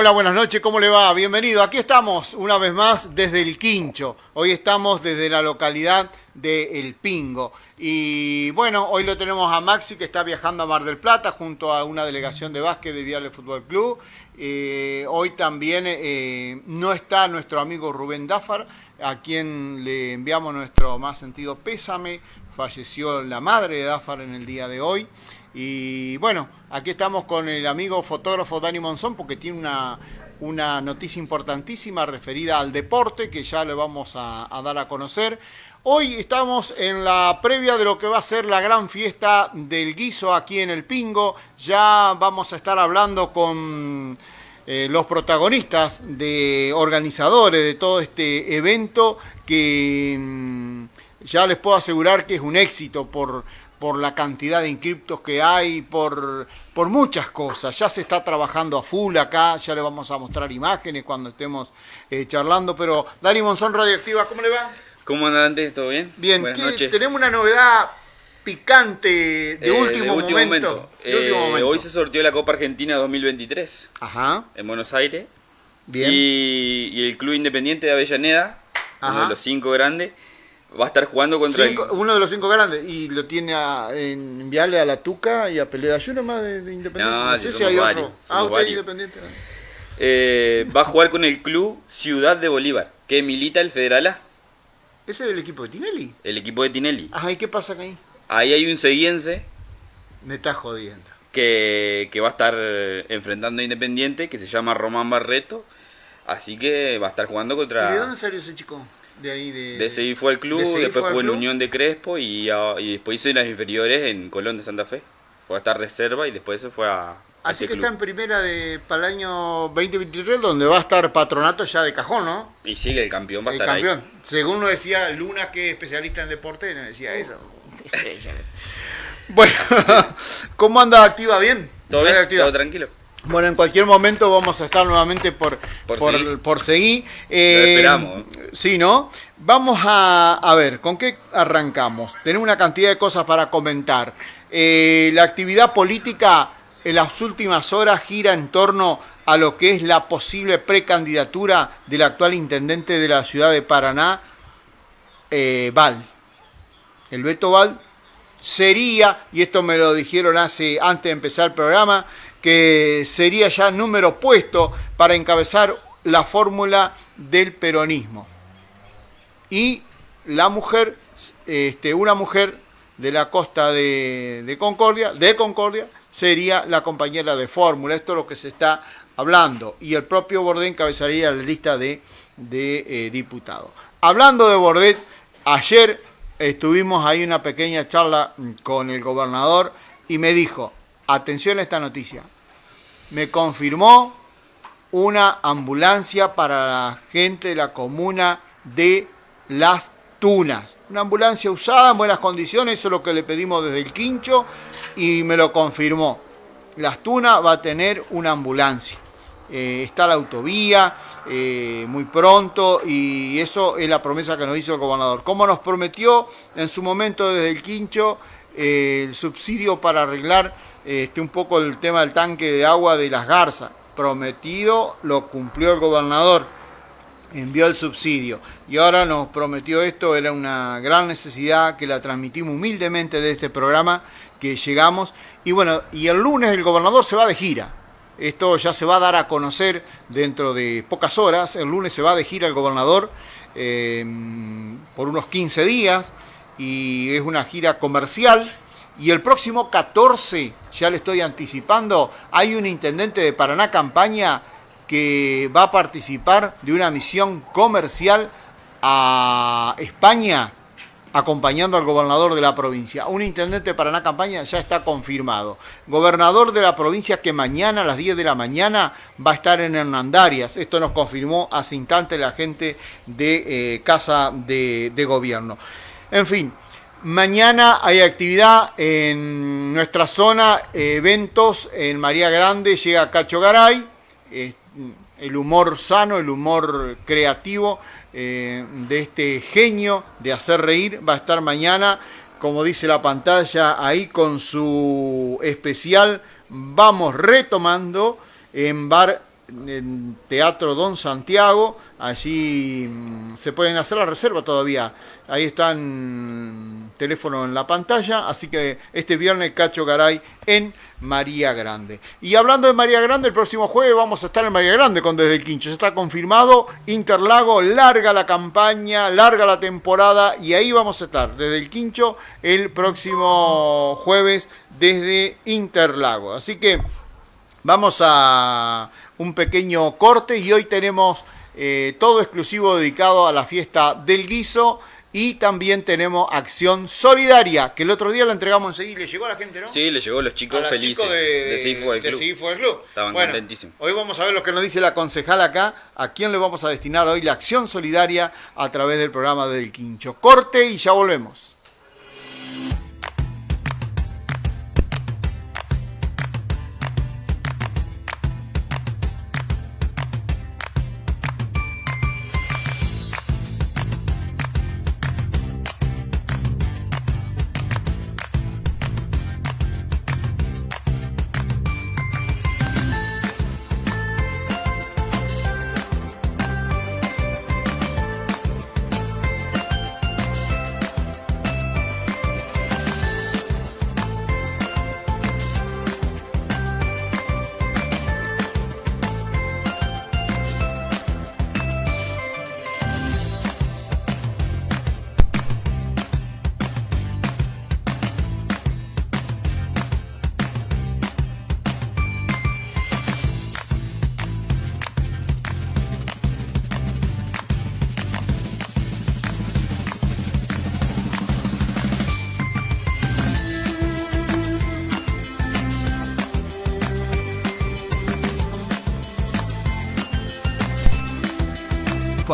Hola, buenas noches, ¿cómo le va? Bienvenido. Aquí estamos una vez más desde el Quincho. Hoy estamos desde la localidad de El Pingo. Y bueno, hoy lo tenemos a Maxi que está viajando a Mar del Plata junto a una delegación de básquet de Viale Fútbol Club. Eh, hoy también eh, no está nuestro amigo Rubén Dáfar, a quien le enviamos nuestro más sentido pésame. Falleció la madre de Dáfar en el día de hoy. Y bueno, aquí estamos con el amigo fotógrafo Dani Monzón porque tiene una, una noticia importantísima referida al deporte que ya le vamos a, dar a conocer. Hoy estamos en la previa de lo que va a ser la gran fiesta del guiso aquí en El Pingo. Ya vamos a estar hablando con eh, los protagonistas, de organizadores de todo este evento que mm, ya les puedo asegurar que es un éxito por por la cantidad de inscriptos que hay, por, por muchas cosas. Ya se está trabajando a full acá, ya le vamos a mostrar imágenes cuando estemos eh, charlando, pero Dani Monzón Radioactiva, ¿cómo le va? ¿Cómo anda antes? ¿Todo bien? Bien, Buenas noches. tenemos una novedad picante de, eh, último, momento. Eh, momento. Hoy se sortió la Copa Argentina 2023 Ajá. en Buenos Aires. Bien. Y, el Club Independiente de Avellaneda, uno de los cinco grandes, Va a estar jugando contra Uno de los cinco grandes. Y lo tiene a, en enviarle a la Tuca y a Peleda. Yo nomás de, de Independiente. No, sé si hay otro. Ah, usted Independiente. Eh, va a jugar con el club Ciudad de Bolívar, que milita el Federal A. ¿Ese es el equipo de Tinelli? El equipo de Tinelli. Ajá, ¿y qué pasa ahí? Ahí hay un seguiense. Me está jodiendo. Que, que va a estar enfrentando a Independiente, que se llama Román Barreto. Así que va a estar jugando contra... ¿Y de dónde salió ese chico? De ahí de... De seguir fue al club, después fue en Unión de Crespo y, y después hizo las inferiores en Colón de Santa Fe. Fue a estar reserva y después se fue a... Así que está en primera de, para el año 2023, donde va a estar Patronato ya de cajón, ¿no? Y sigue, el campeón va a el estar campeón. Según lo decía Luna, que es especialista en deporte, nos decía eso. bueno, ¿cómo anda activa? ¿Bien? ¿Todo bien? ¿Todo tranquilo? Bueno, en cualquier momento vamos a estar nuevamente por, por, seguir. Eh, esperamos. Sí, ¿no? Vamos a, ver, ¿con qué arrancamos? Tenemos una cantidad de cosas para comentar. Eh, la actividad política en las últimas horas gira en torno a lo que es la posible precandidatura del actual intendente de la ciudad de Paraná, eh, Val. El Beto Val sería, y esto me lo dijeron hace antes de empezar el programa, que sería ya número puesto para encabezar la fórmula del peronismo. Y la mujer, este, una mujer de la costa de, Concordia, de Concordia, sería la compañera de fórmula. Esto es lo que se está hablando. Y el propio Bordet encabezaría la lista de, eh, diputados. Hablando de Bordet, ayer estuvimos ahí una pequeña charla con el gobernador y me dijo, atención a esta noticia, me confirmó una ambulancia para la gente de la comuna de Las Tunas. Una ambulancia usada en buenas condiciones, eso es lo que le pedimos desde el quincho y me lo confirmó. Las Tunas va a tener una ambulancia. Eh, está la autovía eh, muy pronto y eso es la promesa que nos hizo el gobernador. Como nos prometió en su momento desde el quincho eh, el subsidio para arreglar este, un poco el tema del tanque de agua de las garzas. Prometido, lo cumplió el gobernador, envió el subsidio. Y ahora nos prometió esto, era una gran necesidad que la transmitimos humildemente de este programa, que llegamos. Y bueno, y el lunes el gobernador se va de gira. Esto ya se va a dar a conocer dentro de pocas horas. El lunes se va de gira el gobernador eh, por unos 15 días y es una gira comercial y el próximo 14, ya le estoy anticipando, hay un intendente de Paraná Campaña que va a participar de una misión comercial a España acompañando al gobernador de la provincia. Un intendente de Paraná Campaña ya está confirmado. Gobernador de la provincia que mañana a las 10 de la mañana va a estar en Hernandarias. Esto nos confirmó hace instante la gente de eh, Casa de, de Gobierno. En fin, Mañana hay actividad en nuestra zona, eventos en María Grande, llega Cacho Garay, el humor sano, el humor creativo eh, de este genio de hacer reír va a estar mañana, como dice la pantalla, ahí con su especial Vamos retomando en Bar en Teatro Don Santiago. Allí mm, se pueden hacer la reserva todavía. Ahí están teléfono en la pantalla. Así que este viernes Cacho Garay en María Grande. Y hablando de María Grande, el próximo jueves vamos a estar en María Grande con Desde el Quincho. Ya está confirmado. Interlago, larga la campaña, larga la temporada. Y ahí vamos a estar desde el Quincho el próximo jueves desde Interlago. Así que vamos a un pequeño corte y hoy tenemos eh, todo exclusivo dedicado a la fiesta del guiso y también tenemos Acción Solidaria, que el otro día la entregamos enseguida y le llegó a la gente, ¿no? Sí, le llegó a los chicos felices de, de, del Club. Estaban contentísimos. Hoy vamos a ver lo que nos dice la concejal acá, a quién le vamos a destinar hoy la Acción Solidaria a través del programa del Quincho. Corte y ya volvemos.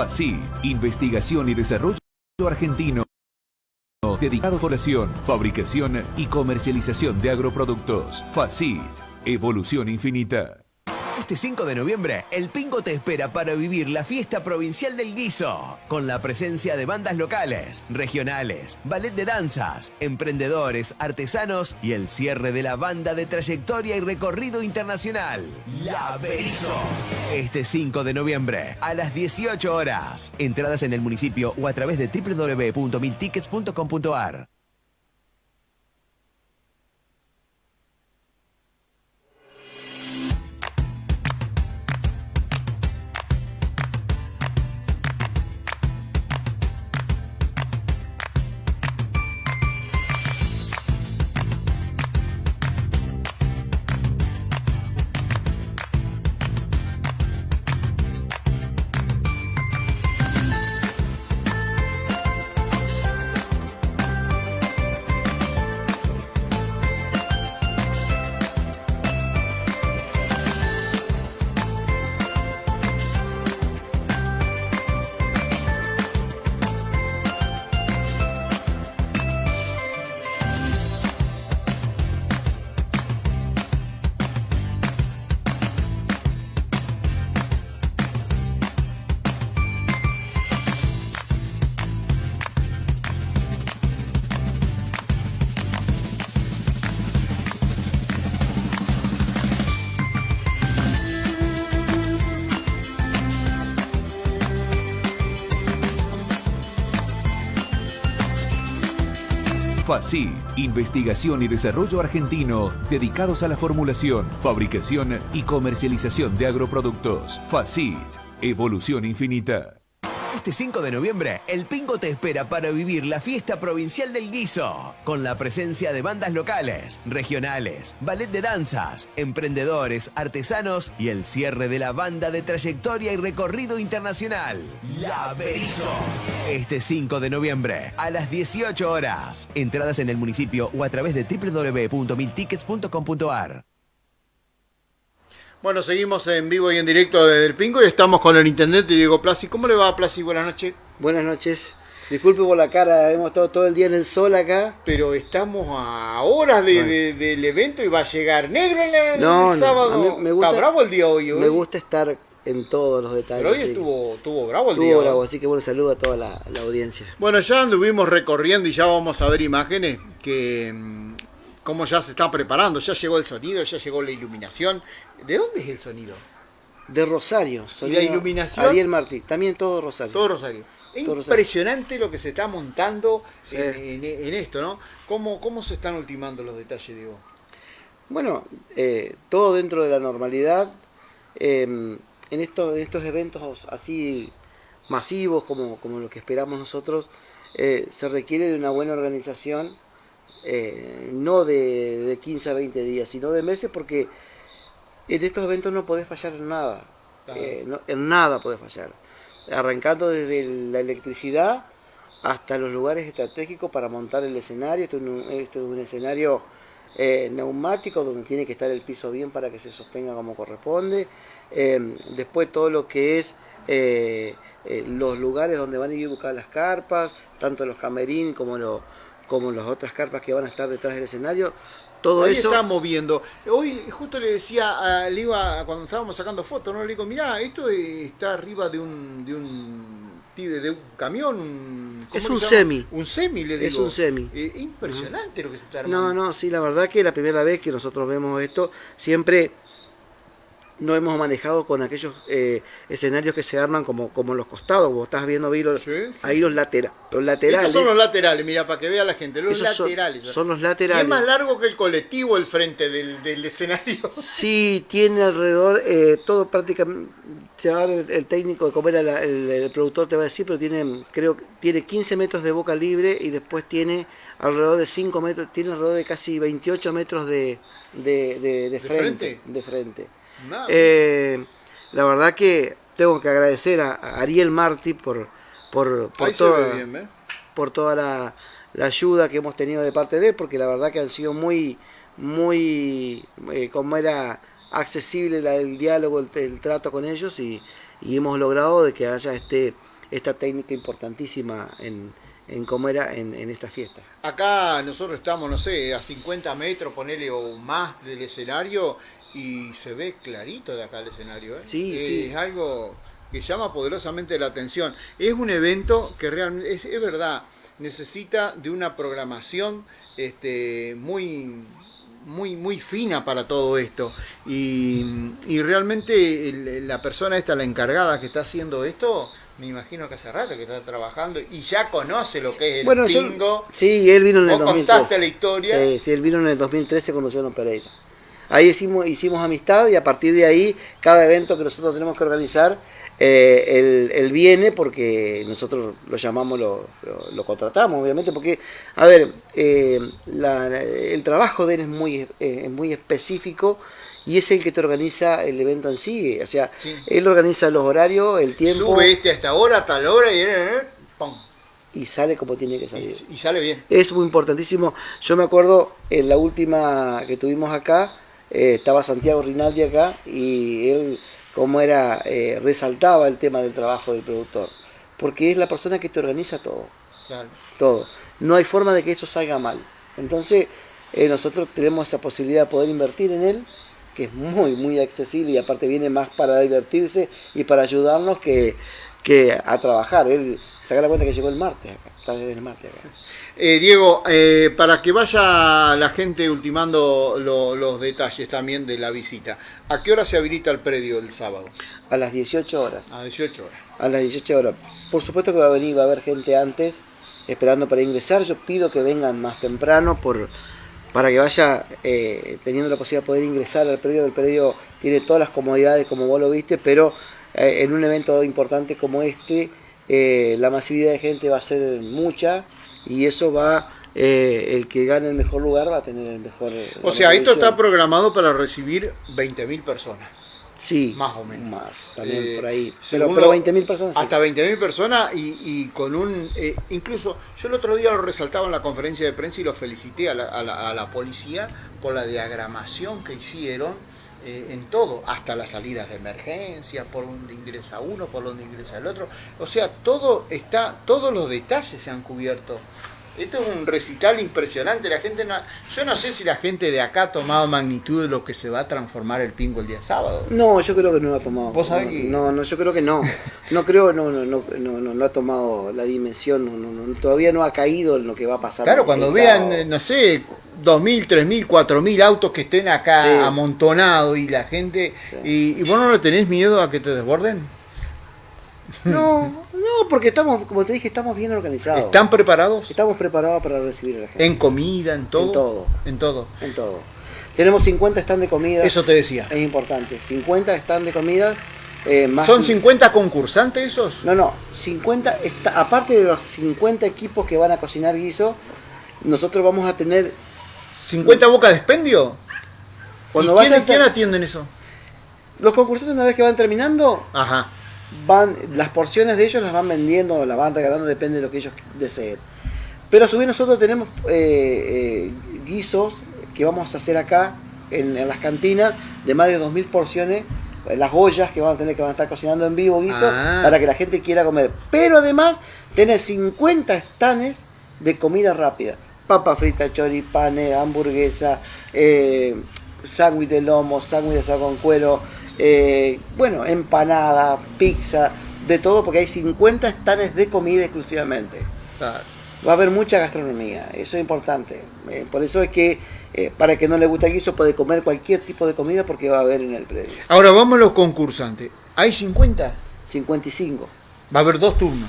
FACI, Investigación y Desarrollo Argentino, dedicado a población, fabricación y comercialización de agroproductos. FACIT, Evolución Infinita. Este 5 de noviembre, el Pingo te espera para vivir la fiesta provincial del guiso, con la presencia de bandas locales, regionales, ballet de danzas, emprendedores, artesanos y el cierre de la banda de trayectoria y recorrido internacional, La Berizo. Este 5 de noviembre, a las 18 horas. Entradas en el municipio o a través de www.miltickets.com.ar. FACI, Investigación y Desarrollo Argentino, dedicados a la formulación, fabricación y comercialización de agroproductos. FACIT, Evolución Infinita. Este 5 de noviembre, el Pingo te espera para vivir la fiesta provincial del guiso, con la presencia de bandas locales, regionales, ballet de danzas, emprendedores, artesanos y el cierre de la banda de trayectoria y recorrido internacional, La Berizo. Este 5 de noviembre, a las 18 horas. Entradas en el municipio o a través de www.miltickets.com.ar. Bueno, seguimos en vivo y en directo desde el Pingo y estamos con el intendente Diego Plasi. ¿Cómo le va, Plasi? Buenas noches. Buenas noches. Disculpe por la cara, hemos estado todo el día en el sol acá. Pero estamos a horas del evento y va a llegar negro el, sábado. me gusta, Está bravo el día hoy, Me gusta estar en todos los detalles. Pero hoy estuvo, estuvo bravo el día. Estuvo bravo, así que bueno, saludo a toda la, la, audiencia. Bueno, ya anduvimos recorriendo y ya vamos a ver imágenes que mm, cómo ya se están preparando, ya llegó el sonido, ya llegó la iluminación. ¿De dónde es el sonido? De Rosario. ¿Y la iluminación? Ariel Martí, también todo Rosario. Todo Rosario. Es impresionante lo que se está montando en, esto, ¿no? ¿Cómo, ¿Cómo se están ultimando los detalles, Diego? Bueno, eh, todo dentro de la normalidad. Em, en, estos, estos eventos así masivos como, como lo que esperamos nosotros, eh, se requiere de una buena organización, eh, no de, de, 15 a 20 días, sino de meses, porque en estos eventos no podés fallar en nada. en nada podés fallar arrancando desde la electricidad hasta los lugares estratégicos para montar el escenario. Esto es un, escenario eh, neumático donde tiene que estar el piso bien para que se sostenga como corresponde. Eh, después todo lo que es eh, los lugares donde van a ir a buscar las carpas, tanto los camerines como, como las otras carpas que van a estar detrás del escenario, todo Ahí eso. estamos viendo. Hoy justo le decía, a, le iba, cuando estábamos sacando fotos, ¿no? le digo, mirá, esto está arriba de un, de un, de un camión. Es un semi. Un semi, le digo. Es un semi. Eh, impresionante lo que se está armando. No, no, sí, la verdad que la primera vez que nosotros vemos esto, siempre no hemos manejado con aquellos eh, escenarios que se arman como, como los costados. Vos estás viendo ahí los, ahí los, latera, los laterales. Estos son los laterales, mira, para que vea la gente. Los laterales. Son, los laterales. es más largo que el colectivo el frente del, escenario. Sí, tiene alrededor, eh, todo prácticamente, el, el técnico, como era el, productor te va a decir, pero tiene, creo tiene 15 metros de boca libre y después tiene alrededor de 5 metros, tiene alrededor de casi 28 metros de, de, frente, De frente. Eh, la verdad que tengo que agradecer a, Ariel Martí por, por, por toda, por toda la, ayuda que hemos tenido de parte de él, porque la verdad que han sido muy, muy, eh, como era accesible el diálogo, el, trato con ellos y, hemos logrado de que haya este, esta técnica importantísima en, en cómo era en, en, esta fiesta. Acá nosotros estamos, no sé, a 50 metros, ponele o más del escenario y se ve clarito de acá el escenario. ¿eh? Sí, sí. Es algo que llama poderosamente la atención. Es un evento que realmente, es, verdad, necesita de una programación este, muy, muy, muy fina para todo esto. Y, realmente la persona esta, la encargada que está haciendo esto, me imagino que hace rato que está trabajando y ya conoce lo que es el bueno, sí, él vino en el 2013. contaste la historia. Sí, él vino en el 2013 cuando se Pereira. Ahí hicimos, hicimos amistad y a partir de ahí, cada evento que nosotros tenemos que organizar, eh, él, viene porque nosotros lo llamamos, lo, lo, contratamos, obviamente, porque, a ver, eh, el trabajo de él es muy, eh, muy específico y es el que te organiza el evento en sí. O sea, él organiza los horarios, el tiempo. Sube este a esta hora, a tal hora y. Y sale como tiene que salir. y sale bien. Es muy importantísimo. Yo me acuerdo en la última que tuvimos acá, eh, estaba Santiago Rinaldi acá y él, como era, eh, resaltaba el tema del trabajo del productor, porque es la persona que te organiza todo, todo. No hay forma de que esto salga mal. Entonces, eh, nosotros tenemos esa posibilidad de poder invertir en él, que es muy, muy accesible y aparte viene más para divertirse y para ayudarnos que, que a trabajar. Él, saca la cuenta que llegó el martes acá, está desde el martes acá. Eh, Diego, eh, para que vaya la gente ultimando los detalles también de la visita, ¿a qué hora se habilita el predio el sábado? A las 18 horas. A 18 horas. A las 18 horas. Por supuesto que va a venir, va a haber gente antes esperando para ingresar. Yo pido que vengan más temprano por, para que vaya eh, teniendo la posibilidad de poder ingresar al predio. El predio tiene todas las comodidades como vos lo viste, pero en un evento importante como este, la masividad de gente va a ser mucha y eso va, eh, el que gane el mejor lugar va a tener el mejor... O sea, esto está programado para recibir 20.000 personas. Sí, más o menos. Más, también eh, por ahí. Pero, pero 20.000 personas. Hasta 20.000 personas y, y, con un... Eh, incluso yo el otro día lo resaltaba en la conferencia de prensa y lo felicité a la, a la, policía por la diagramación que hicieron en todo, hasta las salidas de emergencia, por donde ingresa uno, por donde ingresa el otro. O sea, todo está, todos los detalles se han cubierto Esto es un recital impresionante. La gente no, yo no sé si la gente de acá ha tomado magnitud de lo que se va a transformar el pingo el día sábado. No, yo creo que no lo ha tomado. ¿Vos sabés que... No, no, yo creo que no. No creo, no, no, no, no, no, ha tomado la dimensión, todavía no ha caído en lo que va a pasar. Claro, cuando vean, no sé, 2.000, 3.000, 4.000 autos que estén acá amontonados y la gente... Y, y, vos no le tenés miedo a que te desborden? No, no, porque estamos, como te dije, estamos bien organizados. ¿Están preparados? Estamos preparados para recibir a la gente. ¿En comida, en todo? En todo. En todo. En todo. Tenemos 50 stands de comida. Eso te decía. Es importante. 50 stands de comida. Eh, ¿Son 50 concursantes esos? No, no. 50, está, aparte de los 50 equipos que van a cocinar guiso, nosotros vamos a tener... ¿50 bocas de expendio? Cuando ¿Y quién, atienden eso? Los concursantes una vez que van terminando, Ajá van, las porciones de ellos las van vendiendo, las van regalando, depende de lo que ellos deseen. Pero a su vez nosotros tenemos eh, eh, guisos que vamos a hacer acá en, las cantinas de más de 2.000 porciones, las ollas que van a tener que van a estar cocinando en vivo guisos ah. para que la gente quiera comer. Pero además tenés 50 estanes de comida rápida. Papa frita, choripanes, hamburguesa, eh, sándwich de lomo, sándwich de asado con cuero, eh, bueno, empanada, pizza, de todo, porque hay 50 estanes de comida exclusivamente. Va a haber mucha gastronomía, eso es importante. Eh, por eso es que eh, para que no le guste el guiso puede comer cualquier tipo de comida porque va a haber en el predio. Ahora vamos a los concursantes. ¿Hay 50? 55. Va a haber dos turnos.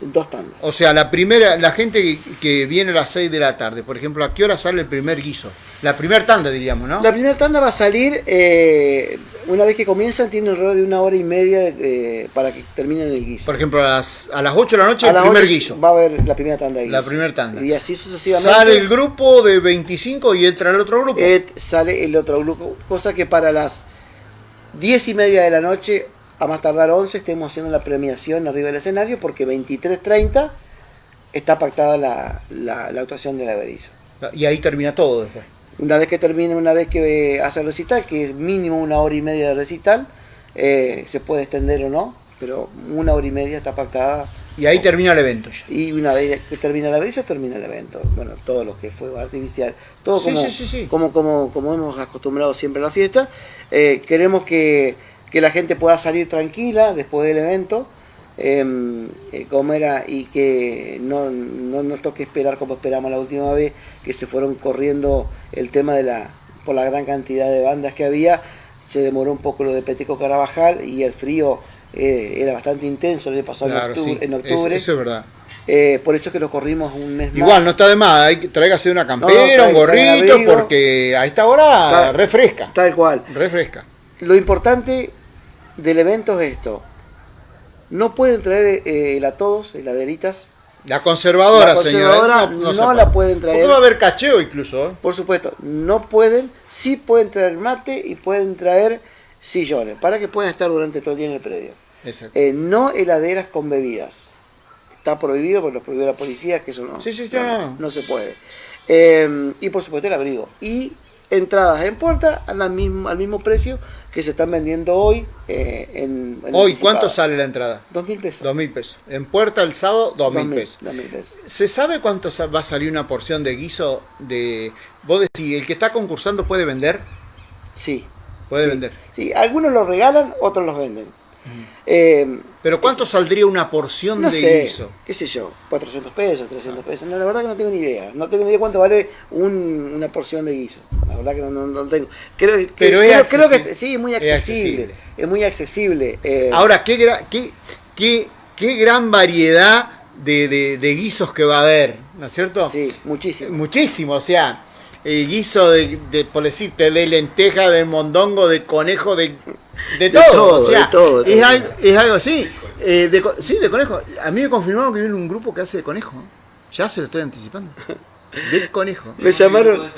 Dos tandas. O sea, la primera, la gente que viene a las 6 de la tarde, por ejemplo, ¿a qué hora sale el primer guiso? La primera tanda, diríamos, ¿no? La primera tanda va a salir, eh, una vez que comienzan, tiene alrededor de una hora y media eh, para que terminen el guiso. Por ejemplo, a las, a las 8 de la noche el primer guiso. Va a haber la primera tanda de guiso. La primera tanda. Y así sucesivamente. Sale el grupo de 25 y entra el otro grupo. Eh, sale el otro grupo, cosa que para las 10 y media de la noche a más tardar 11 estemos haciendo la premiación arriba del escenario porque 23.30 está pactada la, la, actuación de la Berizo. Y ahí termina todo después. Una vez que termine, una vez que hace el recital, que es mínimo una hora y media de recital, eh, se puede extender o no, pero una hora y media está pactada. Y ahí termina el evento ya. Y una vez que termina la Berizo, termina el evento. Bueno, todo lo que fue artificial, todo como, como, como, como, hemos acostumbrado siempre a la fiesta. Eh, queremos que que la gente pueda salir tranquila después del evento, em, eh, comer y que no, nos toque esperar como esperamos la última vez, que se fueron corriendo el tema de la, por la gran cantidad de bandas que había, se demoró un poco lo de Peteco Carabajal y el frío eh, era bastante intenso, le pasó en octubre. eso es verdad. Eh, por eso es que lo corrimos un mes Igual, no está de más, hay que tráigase una campera, un gorrito, porque a esta hora refresca. Tal cual. Refresca. Lo importante del evento es esto. No pueden traer eh, a todos heladeritas. La conservadora, la conservadora no, la pueden traer. va a haber cacheo incluso. ¿eh? Por supuesto, no pueden. Sí pueden traer mate y pueden traer sillones para que puedan estar durante todo el día en el predio. Eh, no heladeras con bebidas. Está prohibido porque lo prohibió la policía, que eso no, sí, sí, no, no, se puede. Eh, y por supuesto el abrigo. Y entradas en puerta al mismo, al mismo precio que se están vendiendo hoy eh, en, ¿Hoy cuánto sale la entrada? Dos mil pesos. Dos mil pesos. En puerta el sábado, dos, mil pesos. Dos mil pesos. ¿Se sabe cuánto va a salir una porción de guiso de... Vos decís, ¿el que está concursando puede vender? Sí. Puede vender. Sí, algunos los regalan, otros los venden. Eh, ¿Pero cuánto saldría una porción de guiso? ¿Qué sé yo? 400 pesos, 300 pesos. No, la verdad que no tengo ni idea. No tengo ni idea cuánto vale una porción de guiso. La verdad que no, no, tengo. Creo, que, Pero creo, que sí, muy accesible. Es, muy accesible. Eh. Ahora, ¿qué, qué, qué, qué gran variedad de, de, guisos que va a haber, ¿no es cierto? Sí, muchísimo. Muchísimo, o sea, el guiso de, de, por decirte, de lenteja, de mondongo, de conejo, de de todo, o sea, es, algo, es, algo, así. Eh, de, sí, de conejo. A mí me confirmaron que viene un grupo que hace de conejo. Ya se lo estoy anticipando. De conejo. Me llamaron.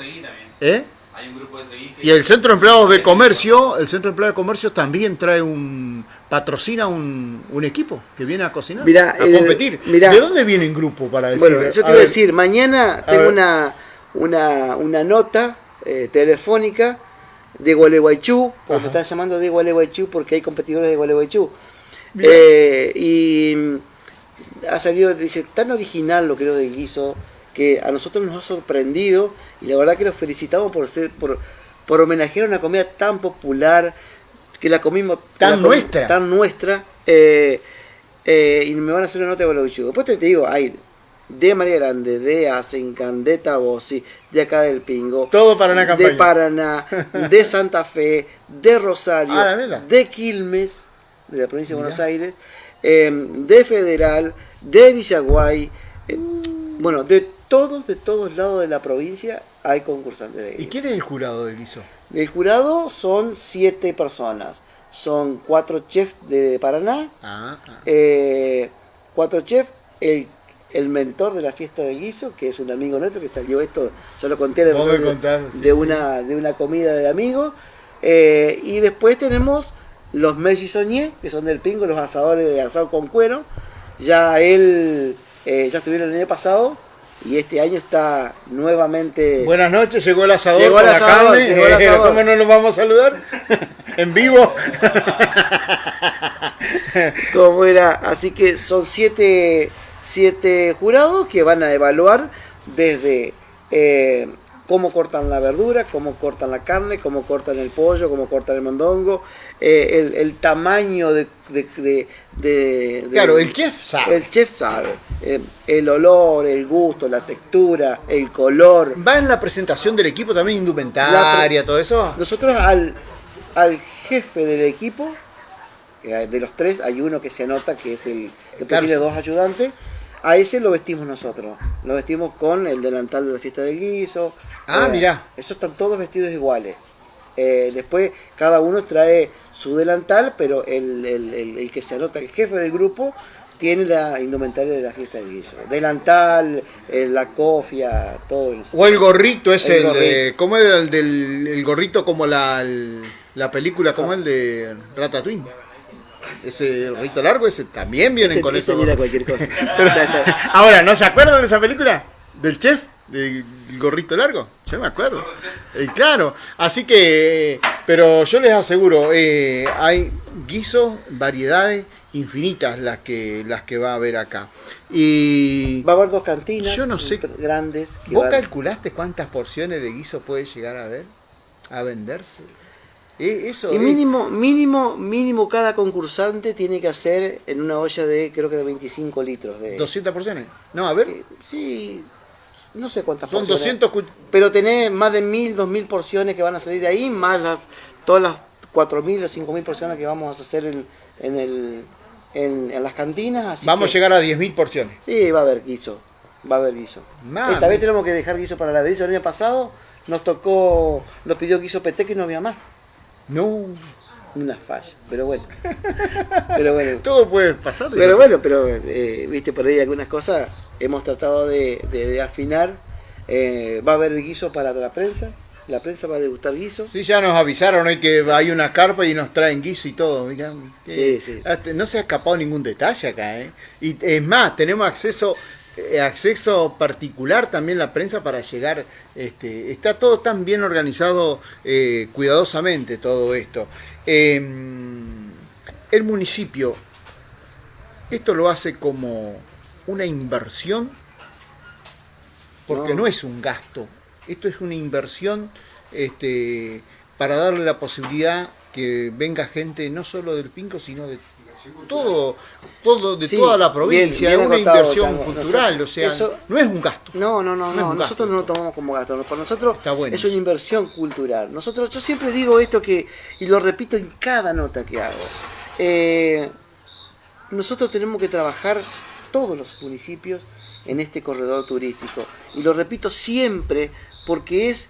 ¿Eh? Hay un grupo de Y el Centro de Empleados de Comercio, el Centro de Empleados de Comercio también trae un patrocina un, un equipo que viene a cocinar, a competir. ¿De dónde viene el grupo para decir? Bueno, yo te voy a decir, mañana tengo una, una, una nota eh, telefónica de Gualeguaychú, porque me están llamando de Gualeguaychú porque hay competidores de Gualeguaychú. Eh, y ha salido, dice, tan original lo creo de guiso, que a nosotros nos ha sorprendido y la verdad que los felicitamos por ser, por, por homenajear una comida tan popular, que la comimos tan nuestra. Tan nuestra. Eh, eh, y me van a hacer una nota de los Después te, digo, hay de María Grande, de Asencan, de Tabosi, de acá del Pingo. Todo para una campaña. De Paraná, de Santa Fe, de Rosario, ah, de Quilmes, de la provincia de Buenos Aires, em, de Federal, de Villaguay. Eh, bueno, de todos, de todos lados de la provincia hay concursantes de ¿Y quién es el jurado del guiso? El jurado son siete personas. Son cuatro chefs de Paraná, ah, ah. Eh, cuatro chefs, el, el, mentor de la fiesta de guiso, que es un amigo nuestro que salió esto, yo lo conté de, de, una, de una comida de amigos. Eh, y después tenemos los Soñé, que son del Pingo, los asadores de asado con cuero. Ya él, eh, ya estuvieron el año pasado, y este año está nuevamente... Buenas noches, llegó el asador llegó el asador, la carne. Eh, ¿Cómo no nos vamos a saludar? en vivo. Como era, así que son siete, siete jurados que van a evaluar desde eh, cómo cortan la verdura, cómo cortan la carne, cómo cortan el pollo, cómo cortan el mondongo, eh, el, tamaño de, Claro, el chef sabe. El chef sabe. Eh, el olor, el gusto, la textura, el color. ¿Va en la presentación del equipo también indumentaria, todo eso? Nosotros al, al jefe del equipo, de los tres, hay uno que se anota que es el que tiene dos ayudantes. A ese lo vestimos nosotros. Lo vestimos con el delantal de la fiesta del guiso. Ah, mira. Esos están todos vestidos iguales. después cada uno trae su delantal, pero el, que se anota, el jefe del grupo, tiene la indumentaria de la fiesta de guiso. Delantal, eh, la cofia, todo eso. O el gorrito es el, de... ¿Cómo era el del el gorrito como la, la película, como el de Ratatouille? Ese gorrito largo, ese también vienen este con eso. Mira cualquier cosa. ahora, ¿no se acuerdan de esa película? ¿Del chef? ¿Del gorrito largo? Yo me acuerdo. Eh, claro, así que, pero yo les aseguro, eh, hay guisos, variedades infinitas las que las que va a haber acá. Y va a haber dos cantinas yo no sé, grandes. ¿Vos calculaste cuántas porciones de guiso puede llegar a ver? A venderse. Eh, eso y mínimo, mínimo, mínimo cada concursante tiene que hacer en una olla de, creo que de 25 litros. De... ¿200 porciones? No, a ver. sí, no sé cuántas Son 200 Pero tenés más de 1000, 2000 porciones que van a salir de ahí, más las todas las 4000 o 5000 porciones que vamos a hacer en, en, el, en, las cantinas. vamos a llegar a 10.000 porciones. Sí, va a haber guiso. Va a haber guiso. Esta vez tenemos que dejar guiso para la vez El año pasado nos tocó, nos pidió guiso peteca y no había más. No. Una falla, pero bueno. pero bueno. Todo puede pasar. Pero bueno, pero eh, viste por ahí algunas cosas hemos tratado de, afinar. Eh, va a haber guiso para la prensa. La prensa va a degustar guiso. Sí, ya nos avisaron hoy que hay una carpa y nos traen guiso y todo. sí, sí. No se ha escapado ningún detalle acá. ¿eh? Y es más, tenemos acceso acceso particular también la prensa para llegar. Este, está todo tan bien organizado eh, cuidadosamente todo esto. Em, el municipio, esto lo hace como una inversión, porque no, es un gasto, esto es una inversión este, para darle la posibilidad que venga gente no solo del Pinco, sino de todo, todo de toda la provincia, es una inversión cultural, o sea, no es un gasto. No, no, no, no, nosotros no lo tomamos como gasto, para nosotros es una inversión cultural. Nosotros, yo siempre digo esto que, y lo repito en cada nota que hago, eh, nosotros tenemos que trabajar todos los municipios en este corredor turístico. Y lo repito siempre porque es,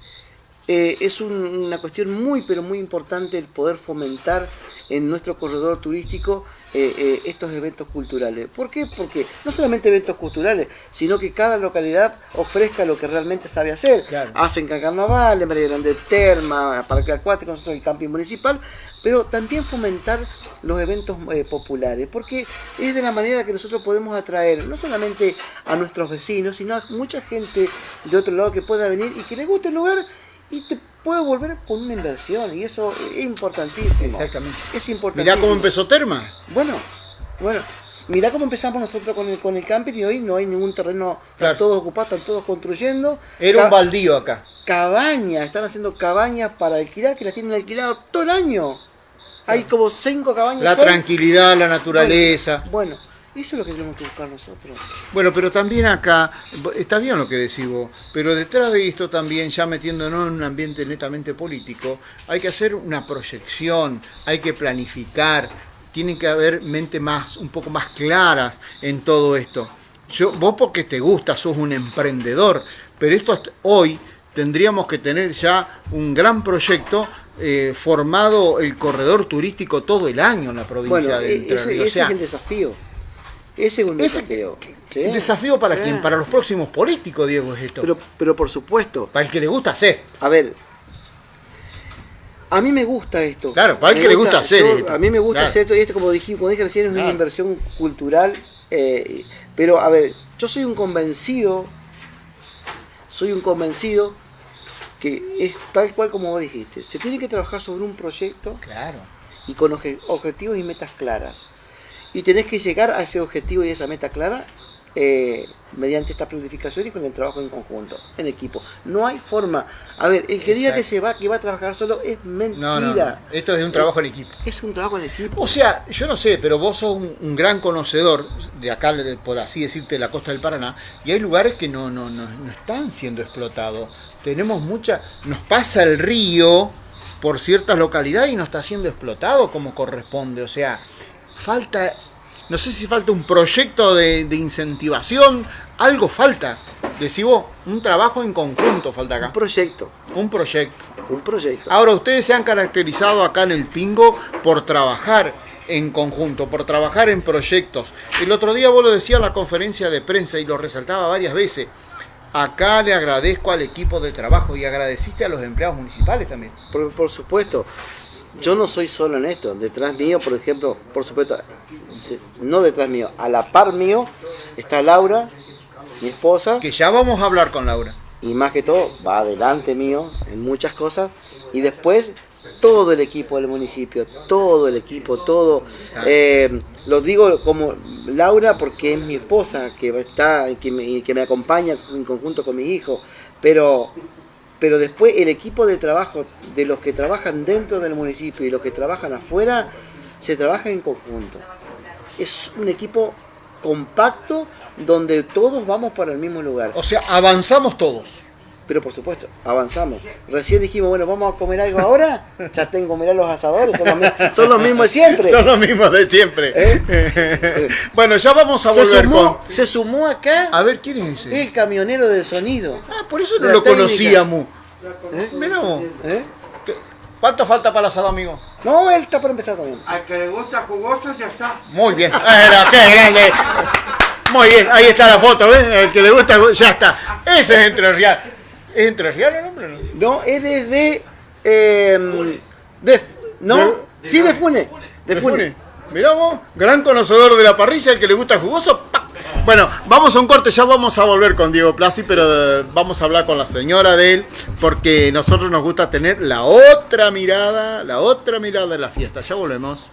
eh, es una cuestión muy pero muy importante el poder fomentar en nuestro corredor turístico eh, eh, estos eventos culturales. ¿Por qué? Porque no solamente eventos culturales, sino que cada localidad ofrezca lo que realmente sabe hacer. Hacen carnaval, en María Grande Terma, Parque Acuático, nosotros el camping municipal, pero también fomentar los eventos eh, populares, porque es de la manera que nosotros podemos atraer no solamente a nuestros vecinos, sino a mucha gente de otro lado que pueda venir y que le guste el lugar y te puede volver con una inversión y eso es importantísimo. Exactamente. Es importantísimo. Mirá cómo empezó Terma. Bueno, bueno. Mirá cómo empezamos nosotros con el, con el camping y hoy no hay ningún terreno, están todos ocupados, están todos construyendo. Era un baldío acá. Cabañas, están haciendo cabañas para alquilar que las tienen alquilado todo el año. Hay como cinco cabañas. La tranquilidad, la naturaleza. bueno eso es lo que tenemos que buscar nosotros. Bueno, pero también acá, está bien lo que decís vos, pero detrás de esto también, ya metiéndonos en un ambiente netamente político, hay que hacer una proyección, hay que planificar, tienen que haber mente más, un poco más claras en todo esto. Yo, vos porque te gusta, sos un emprendedor, pero esto hoy tendríamos que tener ya un gran proyecto eh, formado el corredor turístico todo el año en la provincia de e-, Entre Ese, ese es el desafío. Ese es un desafío. ¿Un desafío para quién? Para los próximos políticos, Diego, es esto. Pero, pero por supuesto. Para el que le gusta hacer. A ver, a mí me gusta esto. Claro, para el que le gusta hacer. A mí me gusta hacer esto y esto, como dije, como dije recién, es una inversión cultural. Eh, pero, a ver, yo soy un convencido, soy un convencido que es tal cual como vos dijiste. Se tiene que trabajar sobre un proyecto. Claro. Y con objetivos y metas claras y tenés que llegar a ese objetivo y esa meta clara eh, mediante esta planificación y con el trabajo en conjunto, en equipo. No hay forma. A ver, el que diga que se va, que va a trabajar solo es mentira. No, Esto es un trabajo en equipo. Es un trabajo en equipo. O sea, yo no sé, pero vos sos un, gran conocedor de acá, por así decirte, de la costa del Paraná, y hay lugares que no, no, no, no están siendo explotados. Tenemos mucha. Nos pasa el río por ciertas localidades y no está siendo explotado como corresponde. O sea, falta, no sé si falta un proyecto de, incentivación, algo falta. Decís vos, un trabajo en conjunto falta acá. Un proyecto. Un proyecto. Un proyecto. Ahora, ustedes se han caracterizado acá en el Pingo por trabajar en conjunto, por trabajar en proyectos. El otro día vos lo decías en la conferencia de prensa y lo resaltaba varias veces. Acá le agradezco al equipo de trabajo y agradeciste a los empleados municipales también. por supuesto yo no soy solo en esto. Detrás mío, por ejemplo, por supuesto, no detrás mío, a la par mío está Laura, mi esposa. Que ya vamos a hablar con Laura. Y más que todo, va adelante mío en muchas cosas. Y después todo el equipo del municipio, todo el equipo, todo. Eh, lo digo como Laura porque es mi esposa, que está, que me, que me acompaña en conjunto con mi hijo. Pero pero después el equipo de trabajo de los que trabajan dentro del municipio y los que trabajan afuera, se trabaja en conjunto. Es un equipo compacto donde todos vamos para el mismo lugar. O sea, avanzamos todos. Pero por supuesto, avanzamos. Recién dijimos, bueno, vamos a comer algo ahora. Ya tengo, mirá los asadores, son los, mismos, de siempre. Son los mismos de siempre. ¿Eh? bueno, ya vamos a volver se sumó, Se sumó acá. A ver, ¿quién es ese? El camionero de sonido. Ah, por eso no lo conocíamos. ¿Eh? ¿Eh? ¿Cuánto falta para el asado, amigo? No, él está por empezar también. Al que le gusta jugoso ya está. Muy bien. qué grande. Muy bien, ahí está la foto, ¿ves? El que le gusta, ya está. Ese es Entre Real. ¿Es Entre Real el hombre? No, él es de... Eh, de ¿No? sí, de Fune. De Fune. Mirá vos, gran conocedor de la parrilla, el que le gusta jugoso, Bueno, vamos a un corte, ya vamos a volver con Diego Plasi, pero eh, vamos a hablar con la señora de él, porque nosotros nos gusta tener la otra mirada, la otra mirada de la fiesta. Ya volvemos.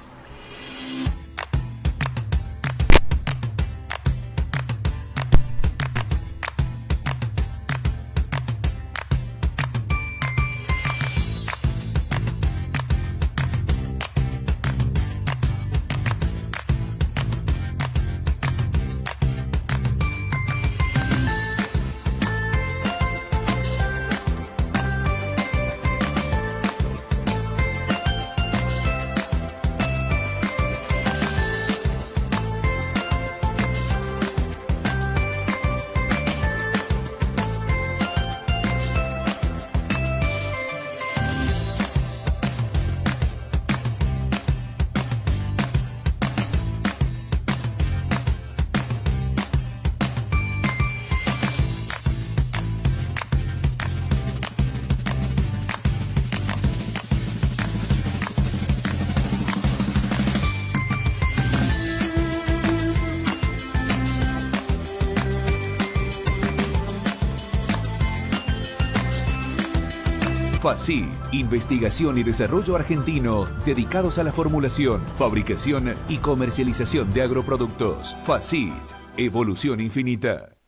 FACI, investigación y desarrollo argentino dedicados a la formulación, fabricación y comercialización de agroproductos. FACI, evolución infinita.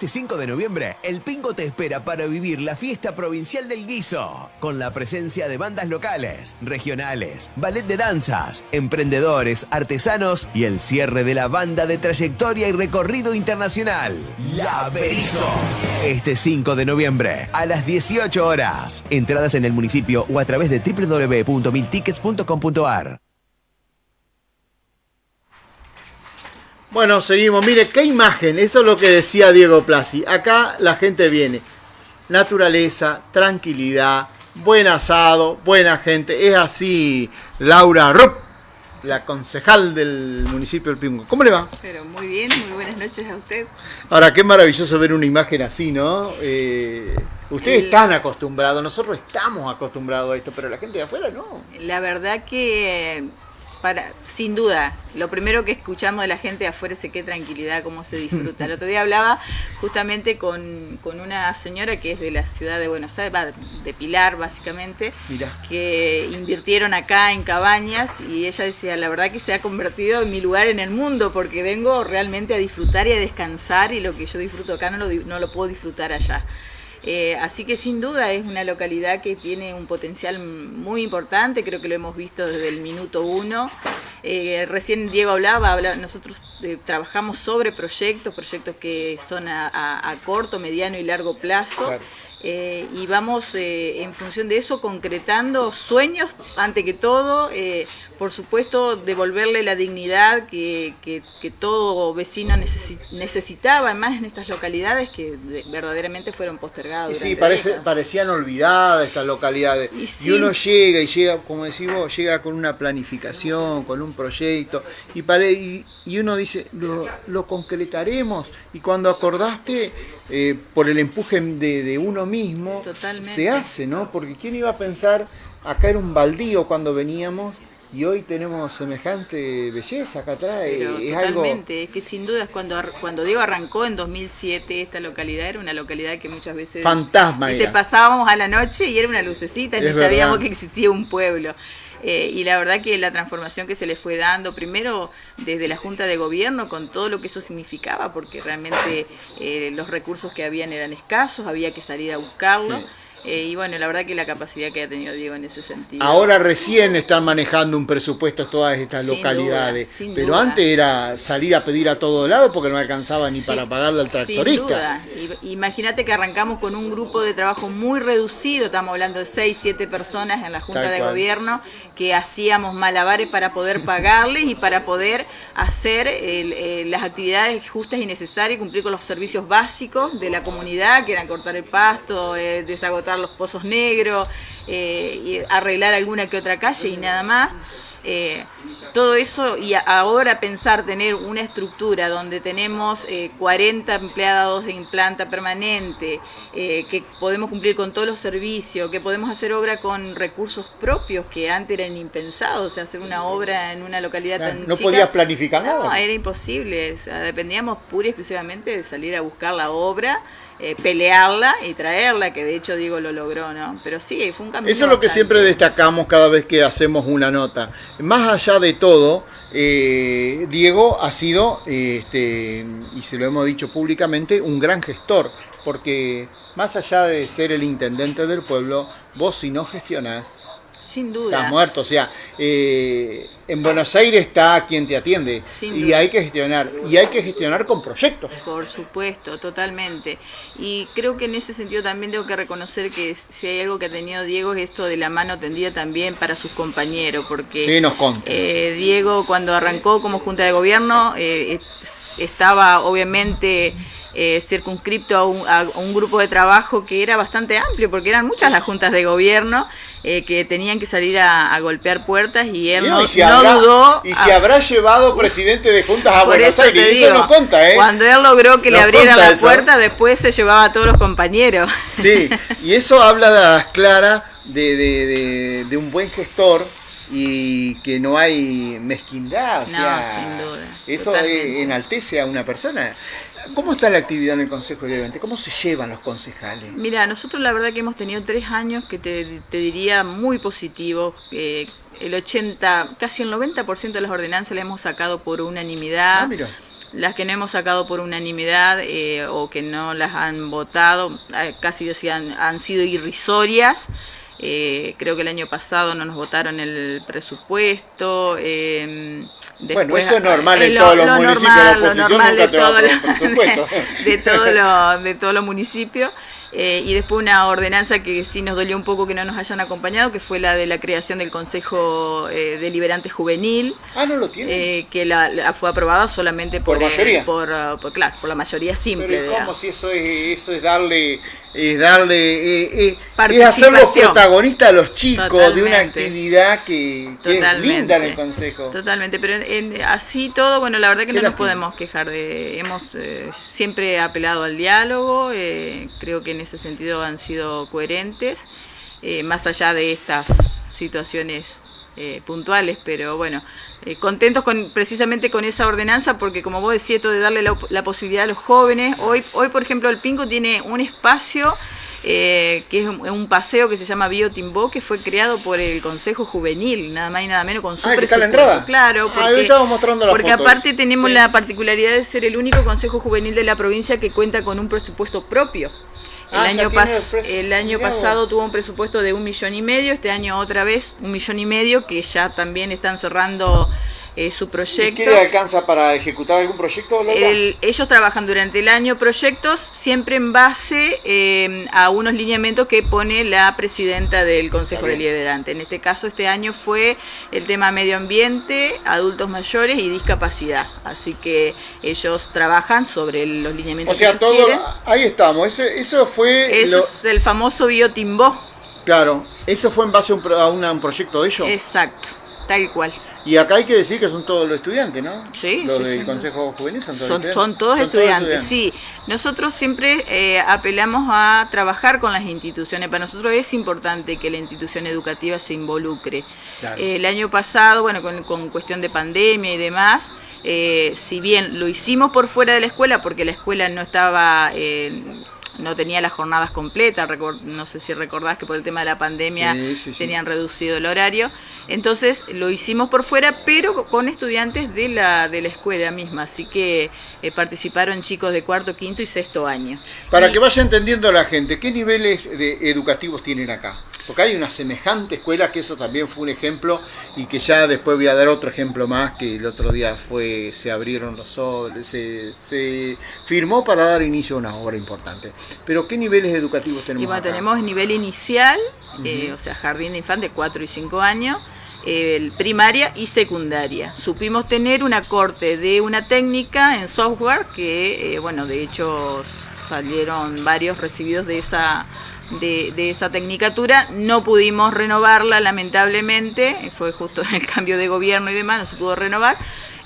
Este 5 de noviembre, el Pingo te espera para vivir la fiesta provincial del guiso, con la presencia de bandas locales, regionales, ballet de danzas, emprendedores, artesanos y el cierre de la banda de trayectoria y recorrido internacional, La Berizo. Este 5 de noviembre, a las 18 horas. Entradas en el municipio o a través de www.miltickets.com.ar. Bueno, seguimos. Mire, qué imagen. Eso es lo que decía Diego Plasi. Acá la gente viene. Naturaleza, tranquilidad, buen asado, buena gente. Es así, Laura Rupp, la concejal del municipio del Pingo. ¿Cómo le va? Pero muy bien, muy buenas noches a usted. Ahora, qué maravilloso ver una imagen así, ¿no? Eh, ustedes están acostumbrados, nosotros estamos acostumbrados a esto, pero la gente de afuera no. La verdad que para, sin duda, lo primero que escuchamos de la gente de afuera es qué tranquilidad, cómo se disfruta. El otro día hablaba justamente con, una señora que es de la ciudad de Buenos Aires, de Pilar básicamente, que invirtieron acá en cabañas y ella decía, la verdad que se ha convertido en mi lugar en el mundo porque vengo realmente a disfrutar y a descansar y lo que yo disfruto acá no lo, no lo puedo disfrutar allá. Eh, así que sin duda es una localidad que tiene un potencial muy importante, creo que lo hemos visto desde el minuto uno. Eh, recién Diego hablaba, nosotros eh, trabajamos sobre proyectos, proyectos que son a, corto, mediano y largo plazo. Y vamos en función de eso concretando sueños, ante que todo, por supuesto, devolverle la dignidad que, todo vecino necesitaba, además en estas localidades que verdaderamente fueron postergadas. sí, parece, parecían olvidadas estas localidades. Y, uno llega y llega, como decís vos, llega con una planificación, con un proyecto, y, y, uno dice, lo, concretaremos, y cuando acordaste, eh, por el empuje de, uno mismo, se hace, ¿no? Porque ¿quién iba a pensar, acá era un baldío cuando veníamos, y hoy tenemos semejante belleza acá atrás. es totalmente, es que sin duda cuando, cuando Diego arrancó en 2007, esta localidad era una localidad que muchas veces... Fantasma. Se pasábamos a la noche y era una lucecita, y ni sabíamos que existía un pueblo. Eh, y la verdad que la transformación que se le fue dando, primero desde la Junta de Gobierno, con todo lo que eso significaba, porque realmente eh, los recursos que habían eran escasos, había que salir a buscarlo. Eh, y bueno, la verdad que la capacidad que ha tenido Diego en ese sentido. Ahora recién están manejando un presupuesto todas estas localidades, pero antes era salir a pedir a todo lado porque no alcanzaba ni para pagarle al tractorista. Imagínate que arrancamos con un grupo de trabajo muy reducido, estamos hablando de 6, 7 personas en la Junta de Gobierno, que hacíamos malabares para poder pagarles y para poder hacer eh, las actividades justas y necesarias, cumplir con los servicios básicos de la comunidad, que eran cortar el pasto, eh, desagotar los pozos negros, eh, y arreglar alguna que otra calle y nada más. Eh, todo eso y ahora pensar tener una estructura donde tenemos 40 empleados en planta permanente, que podemos cumplir con todos los servicios, que podemos hacer obra con recursos propios que antes eran impensados, o sea, hacer una obra en una localidad tan No podías planificar nada. No, era imposible, dependíamos pura y exclusivamente de salir a buscar la obra eh, pelearla y traerla, que de hecho Diego lo logró, ¿no? Pero sí, fue un cambio. Eso es lo que siempre destacamos cada vez que hacemos una nota. Más allá de todo, eh, Diego ha sido, este, y se lo hemos dicho públicamente, un gran gestor, porque más allá de ser el intendente del pueblo, vos si no gestionás, sin duda. Estás muerto, o sea, eh, en Buenos Aires está quien te atiende y hay que gestionar, y hay que gestionar con proyectos. Por supuesto, totalmente. Y creo que en ese sentido también tengo que reconocer que si hay algo que ha tenido Diego es esto de la mano tendida también para sus compañeros, porque sí, nos eh, Diego cuando arrancó como Junta de Gobierno eh, estaba obviamente eh, circunscripto a un, grupo de trabajo que era bastante amplio, porque eran muchas las juntas de gobierno eh, que tenían que salir a, golpear puertas y él no, dudó. Y se habrá llevado presidente de juntas a Buenos Aires, eso no cuenta, ¿eh? Cuando él logró que le abrieran la puerta, después se llevaba a todos los compañeros. Sí, y eso habla clara de, de, de un buen gestor y que no hay mezquindad. O sea, sin duda. Eso enaltece a una persona. ¿Cómo está la actividad en el Consejo Deliberante? ¿Cómo se llevan los concejales? Mira, nosotros la verdad que hemos tenido tres años que te, diría muy positivos. Eh, el 80, casi el 90% de las ordenanzas las hemos sacado por unanimidad. Ah, las que no hemos sacado por unanimidad eh, o que no las han votado, eh, casi decían, han sido irrisorias. Eh, creo que el año pasado no nos votaron el presupuesto. Eh, bueno, eso es normal en todos los municipios, la oposición nunca de, todo de, de todos los municipios. Eh, y después una ordenanza que sí nos dolió un poco que no nos hayan acompañado, que fue la de la creación del Consejo eh, Deliberante Juvenil. Ah, no lo tiene. Eh, que la, fue aprobada solamente por, ¿Por mayoría. Por, por, claro, por la mayoría simple. Pero ¿cómo si eso es, eso es darle es darle eh, eh, es hacerlos protagonistas a los chicos de una actividad que, es linda en el consejo totalmente pero así todo bueno la verdad que no nos podemos quejar de hemos eh, siempre apelado al diálogo creo que en ese sentido han sido coherentes más allá de estas situaciones puntuales pero bueno eh, contentos con, precisamente con esa ordenanza porque como vos decís, esto de darle la, posibilidad a los jóvenes, hoy, hoy por ejemplo el Pinco tiene un espacio eh, que es un, paseo que se llama Biotimbó, que fue creado por el Consejo Juvenil, nada más y nada menos, con su ah, presupuesto. Claro, ah, porque, mostrando porque aparte tenemos la particularidad de ser el único Consejo Juvenil de la provincia que cuenta con un presupuesto propio. El, ah, año, el año pasado tuvo un presupuesto de un millón y medio, este año otra vez un millón y medio, que ya también están cerrando eh, su proyecto. ¿Y qué le alcanza para ejecutar algún proyecto? ellos trabajan durante el año proyectos siempre en base eh, a unos lineamientos que pone la presidenta del Consejo Deliberante. En este caso, este año fue el tema medio ambiente, adultos mayores y discapacidad. Así que ellos trabajan sobre los lineamientos. O sea, todo, ahí estamos. eso fue... Ese es el famoso biotimbó. Claro, eso fue en base a un proyecto de ellos. Exacto, tal cual. Y acá hay que decir que son todos los estudiantes, ¿no? Sí, Los del Consejo Juvenil son todos son, estudiantes. Son todos, estudiantes, sí. Nosotros siempre eh, apelamos a trabajar con las instituciones. Para nosotros es importante que la institución educativa se involucre. el año pasado, bueno, con, cuestión de pandemia y demás, eh, si bien lo hicimos por fuera de la escuela, porque la escuela no estaba... No tenía las jornadas completas, no sé si recordás que por el tema de la pandemia tenían reducido el horario, entonces lo hicimos por fuera, pero con estudiantes de la, de la escuela misma, así que eh, participaron chicos de cuarto, quinto y sexto año. Para que vaya entendiendo la gente, ¿qué niveles de educativos tienen acá? Porque hay una semejante escuela que eso también fue un ejemplo y que ya después voy a dar otro ejemplo más que el otro día fue se abrieron los soles, se, firmó para dar inicio a una obra importante. Pero ¿qué niveles educativos tenemos? Y bueno, tenemos nivel inicial, eh, o sea, jardín de infantes 4 y 5 años, primaria y secundaria. Supimos tener una corte de una técnica en software que, eh, bueno, de hecho salieron varios recibidos de esa de, esa tecnicatura. No pudimos renovarla, lamentablemente, fue justo en el cambio de gobierno y demás, no se pudo renovar.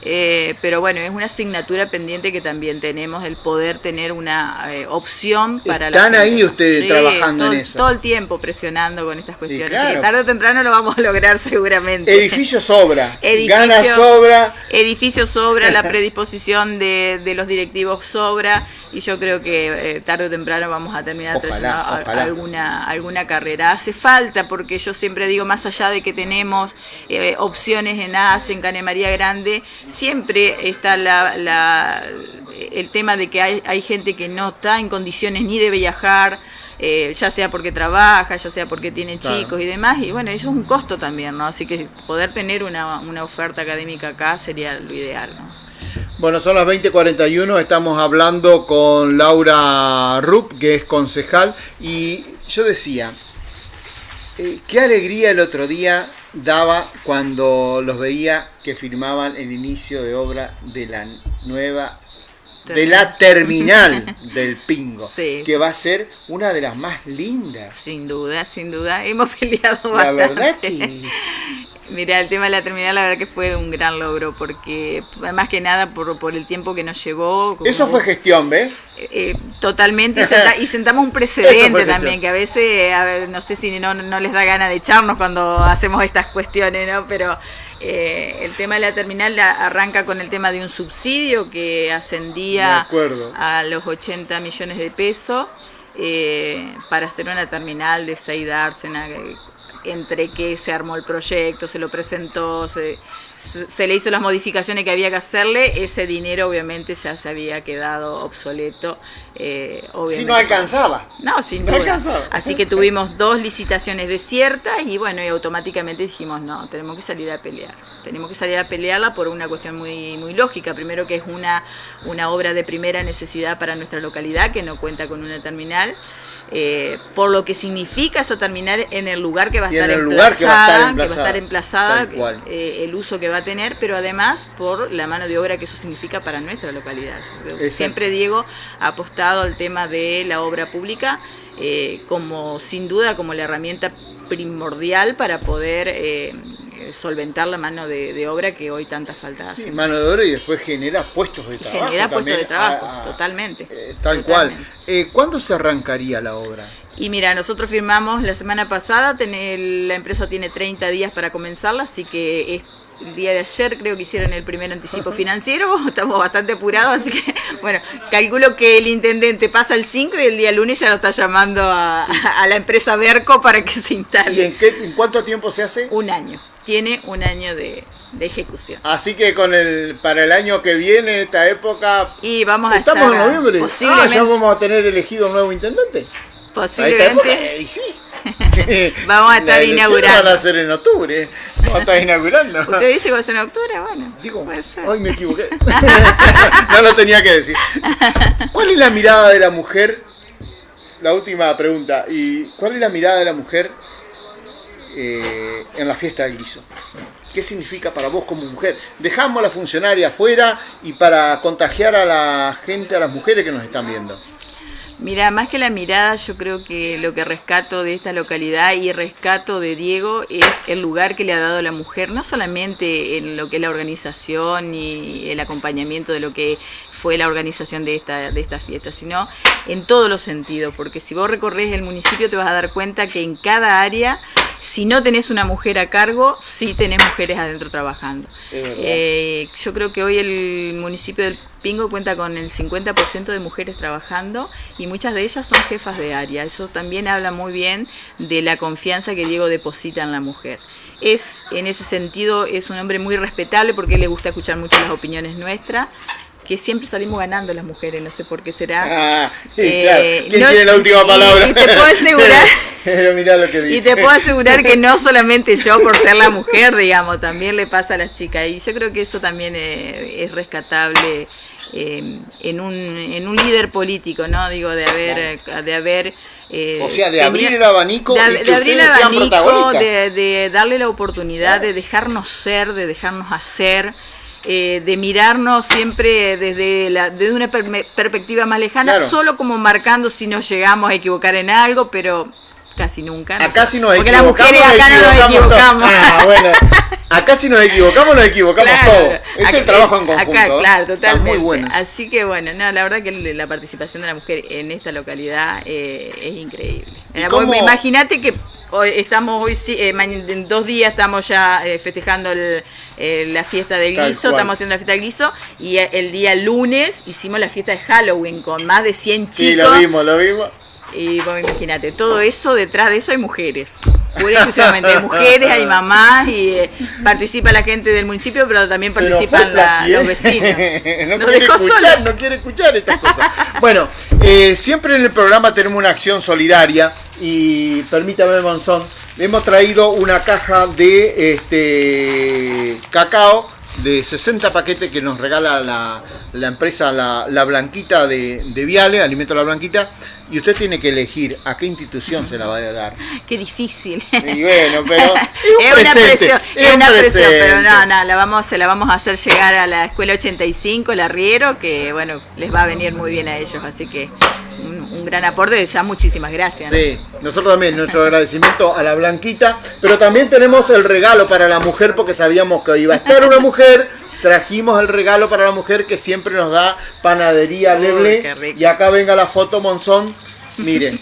Eh, pero bueno, es una asignatura pendiente que también tenemos, el poder tener una eh, opción para ¿Están ahí ustedes trabajando en eso? Todo el tiempo presionando con estas cuestiones. tarde o temprano lo vamos a lograr seguramente. Edificio sobra, gana sobra. Edificio sobra, la predisposición de, de los directivos sobra y yo creo que eh, tarde o temprano vamos a terminar trayendo alguna alguna carrera. Hace falta, porque yo siempre digo, más allá de que tenemos eh, opciones en AS, en Canemaría Grande, siempre está la, el tema de que hay, hay gente que no está en condiciones ni de viajar, eh, ya sea porque trabaja, ya sea porque tiene chicos y demás, y bueno, eso es un costo también, ¿no? Así que poder tener una, una oferta académica acá sería lo ideal, ¿no? Bueno, son las 20:41, estamos hablando con Laura Rupp, que es concejal, y yo decía, eh, qué alegría el otro día daba cuando los veía que firmaban el inicio de obra de la nueva de la terminal del Pingo, que va a ser una de las más lindas. Sin duda, sin duda, hemos peleado bastante. La verdad que Mira, el tema de la terminal la verdad que fue un gran logro, porque más que nada por, por el tiempo que nos llevó. Eso fue gestión, ¿ves? Eh, eh, totalmente, y, sentamos un precedente también, que a veces, no sé si no, no les da ganas de echarnos cuando hacemos estas cuestiones, ¿no? Pero eh, el tema de la terminal arranca con el tema de un subsidio que ascendía a los 80 millones de pesos para hacer una terminal de seis dársena entre que se armó el proyecto, se lo presentó, se, se, le hizo las modificaciones que había que hacerle, ese dinero obviamente ya se había quedado obsoleto. Eh, si no alcanzaba. No, sin no Alcanzaba. Así que tuvimos dos licitaciones desiertas y bueno, y automáticamente dijimos, no, tenemos que salir a pelear. Tenemos que salir a pelearla por una cuestión muy, muy lógica. Primero que es una, una obra de primera necesidad para nuestra localidad que no cuenta con una terminal. Eh, por lo que significa esa terminal en el lugar que va a, estar emplazada, que va a estar emplazada, eh, el uso que va a tener, pero además por la mano de obra que eso significa para nuestra localidad. Siempre Diego ha apostado al tema de la obra pública eh, como sin duda como la herramienta primordial para poder solventar la mano de, obra que hoy tanta falta hace. Sí, mano de obra y después genera puestos de trabajo. Genera puestos de trabajo, totalmente. Eh, tal cual. Eh, ¿Cuándo se arrancaría la obra? Y mira, nosotros firmamos la semana pasada, la empresa tiene 30 días para comenzarla, así que el día de ayer creo que hicieron el primer anticipo financiero, estamos bastante apurados, así que bueno, calculo que el intendente pasa el 5 y el día lunes ya lo está llamando a, la empresa Berco para que se instale. ¿Y en, qué, en cuánto tiempo se hace? Un año tiene un año de, ejecución. Así que con el para el año que viene, esta época. Y vamos a Estamos en noviembre. Ah, ya vamos a tener elegido un nuevo intendente. Posiblemente. y sí. vamos a estar inaugurando. van a ser en octubre. Vamos a estar inaugurando. ¿Usted dice que va a ser en octubre? Bueno. Digo, hoy me equivoqué. no lo tenía que decir. ¿Cuál es la mirada de la mujer? La última pregunta. ¿Y cuál es la mirada de la mujer eh, en la fiesta del guiso. ¿Qué significa para vos como mujer? Dejamos a la funcionaria afuera y para contagiar a la gente, a las mujeres que nos están viendo. Mira, más que la mirada, yo creo que lo que rescato de esta localidad y rescato de Diego es el lugar que le ha dado la mujer, no solamente en lo que es la organización y el acompañamiento de lo que fue la organización de esta, de esta fiesta, sino en todos los sentidos, porque si vos recorres el municipio te vas a dar cuenta que en cada área si no tenés una mujer a cargo, sí tenés mujeres adentro trabajando. Eh, yo creo que hoy el municipio del Pingo cuenta con el 50% de mujeres trabajando y muchas de ellas son jefas de área. Eso también habla muy bien de la confianza que Diego deposita en la mujer. Es, en ese sentido, es un hombre muy respetable porque le gusta escuchar mucho las opinioes nuestras que siempre salimos ganando las mujeres, no sé por qué será. Ah, eh, ¿Quién tiene la última palabra? Y, te puedo asegurar, pero mirá lo que dice. y te puedo asegurar que no solamente yo por ser la mujer, digamos, también le pasa a las chicas. Y yo creo que eso también eh, es rescatable eh, en, un, en un líder político, ¿no? Digo, de haber... De haber o sea, de abrir el abanico de, y que abrir el abanico, de, de darle la oportunidad de dejarnos ser, de dejarnos hacer, eh, de mirarnos siempre desde, la, desde una perspectiva más lejana, solo como marcando si nos llegamos a equivocar en algo, pero casi nunca. acá si nos Porque las mujeres acá no nos equivocamos. Ah, bueno. Acá si nos equivocamos, nos equivocamos todos. Es el trabajo en conjunto. Acá, claro, totalmente. Muy bueno. Así que bueno, no, la verdad que la participación de la mujer en esta localidad eh, es increíble. Imagínate que estamos hoy, eh, en dos días estamos ya eh, festejando la fiesta del guiso, estamos haciendo la fiesta del guiso, y el día lunes hicimos la fiesta de Halloween con más de 100 chicos. Sí, lo vimos, lo vimos. Y bueno, imagínate, todo eso, detrás de eso hay mujeres. Pura exclusivamente, hay mujeres, hay mamás y eh, participa la gente del municipio, pero también participan los vecinos. no, quiere escuchar, no quiere escuchar estas cosas. bueno, siempre en el programa tenemos una acción solidaria y permítame Monzón, hemos traído una caja de este cacao de 60 paquetes que nos regala la, empresa la, Blanquita de, de, Viale, Alimento La Blanquita, y usted tiene que elegir a qué institución se la va a dar. Qué difícil. Y bueno, pero es, una presión, es, una presión, pero no, no, la vamos, se la vamos a hacer llegar a la Escuela 85, la Riero, que bueno, les va a venir muy bien a ellos, así que un gran aporte, ya muchísimas gracias. Sí, nosotros también, nuestro agradecimiento a la Blanquita, pero también tenemos el regalo para la mujer porque sabíamos que iba a estar una mujer, trajimos el regalo para la mujer que siempre nos da panadería Leble. Y acá venga la foto Monzón, miren.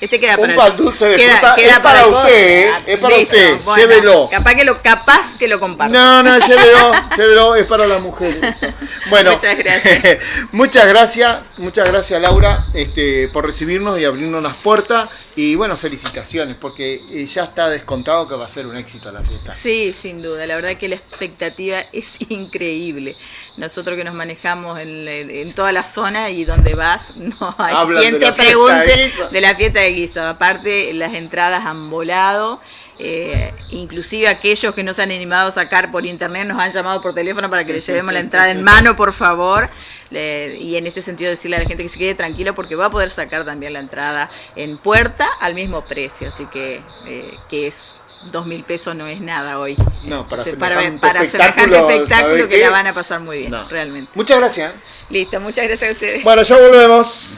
Este queda un pan dulce de fruta es para, usted, ah, es para usted, llévelo. Capaz que lo, capaz que lo comparta. No, no, llévelo, llévelo, es para la mujer. Bueno, muchas gracias. muchas gracias, muchas gracias Laura este, por recibirnos y abrirnos las puertas. Y bueno, felicitaciones, porque eh, ya está descontado que va a ser un éxito la fiesta. Sí, sin duda, la verdad que la expectativa es increíble. Nosotros que nos manejamos en, toda la zona y donde vas, no hay quien te pregunte de, la fiesta de guiso. Aparte, las entradas han volado. Eh, inclusive aquellos que no se han animado a sacar por internet nos han llamado por teléfono para que les llevemos la entrada en mano, por favor y en este sentido decirle a la gente que se quede tranquilo porque va a poder sacar también la entrada en puerta al mismo precio, así que, eh, que es dos mil pesos no es nada hoy. No, para, para, para semejante espectáculo que la van a pasar muy bien, realmente. Muchas gracias. Listo, muchas gracias a ustedes. Bueno, ya volvemos.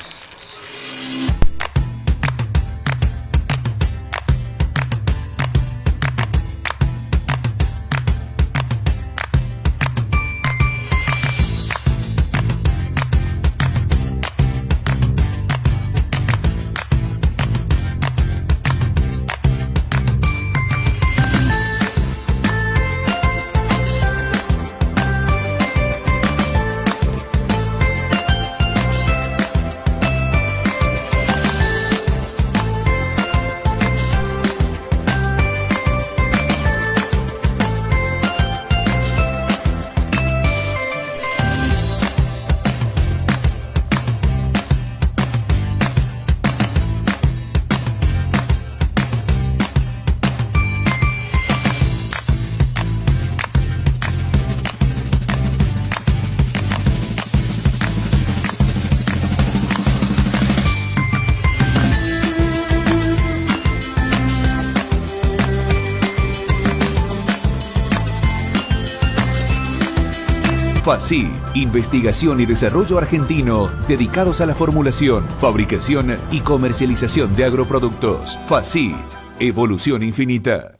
FACI, Investigación y Desarrollo Argentino, dedicados a la formulación, fabricación y comercialización de agroproductos. FACIT, Evolución Infinita.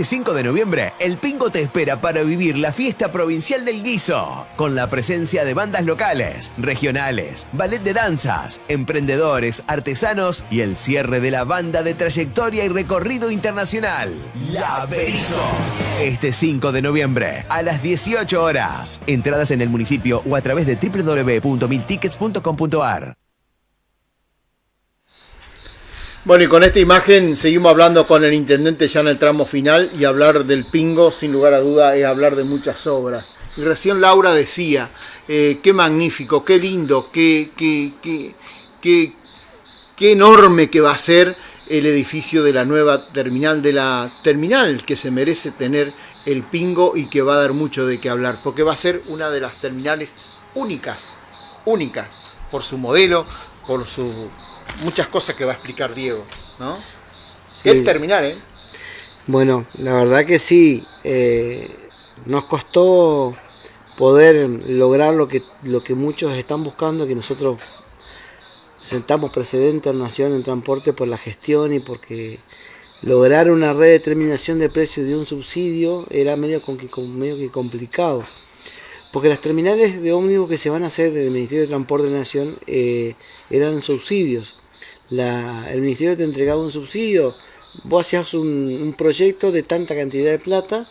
Este 5 de noviembre, el Pingo te espera para vivir la fiesta provincial del guiso, con la presencia de bandas locales, regionales, ballet de danzas, emprendedores, artesanos y el cierre de la banda de trayectoria y recorrido internacional, La Berizo. Este 5 de noviembre, a las 18 horas. Entradas en el municipio o a través de www.miltickets.com.ar. Bueno, y con esta imagen seguimos hablando con el intendente ya en el tramo final y hablar del Pingo, sin lugar a duda, es hablar de muchas obras. Y recién Laura decía, eh, qué magnífico, qué lindo, qué, qué, qué, qué, enorme que va a ser el edificio de la nueva terminal, de la terminal que se merece tener el Pingo y que va a dar mucho de qué hablar, porque va a ser una de las terminales únicas, únicas, por su modelo, por su muchas cosas que va a explicar Diego, ¿no? Sí. terminar, ¿eh? Bueno, la verdad que sí, eh, nos costó poder lograr lo que, lo que muchos están buscando, que nosotros sentamos precedente a la Nación en transporte por la gestión y porque lograr una redeterminación de precios de un subsidio era medio, medio que complicado. Porque las terminales de ómnibus que se van a hacer del Ministerio de Transporte de la Nación eh, eran subsidios el ministerio te entregaba un subsidio, vos hacías un, proyecto de tanta cantidad de plata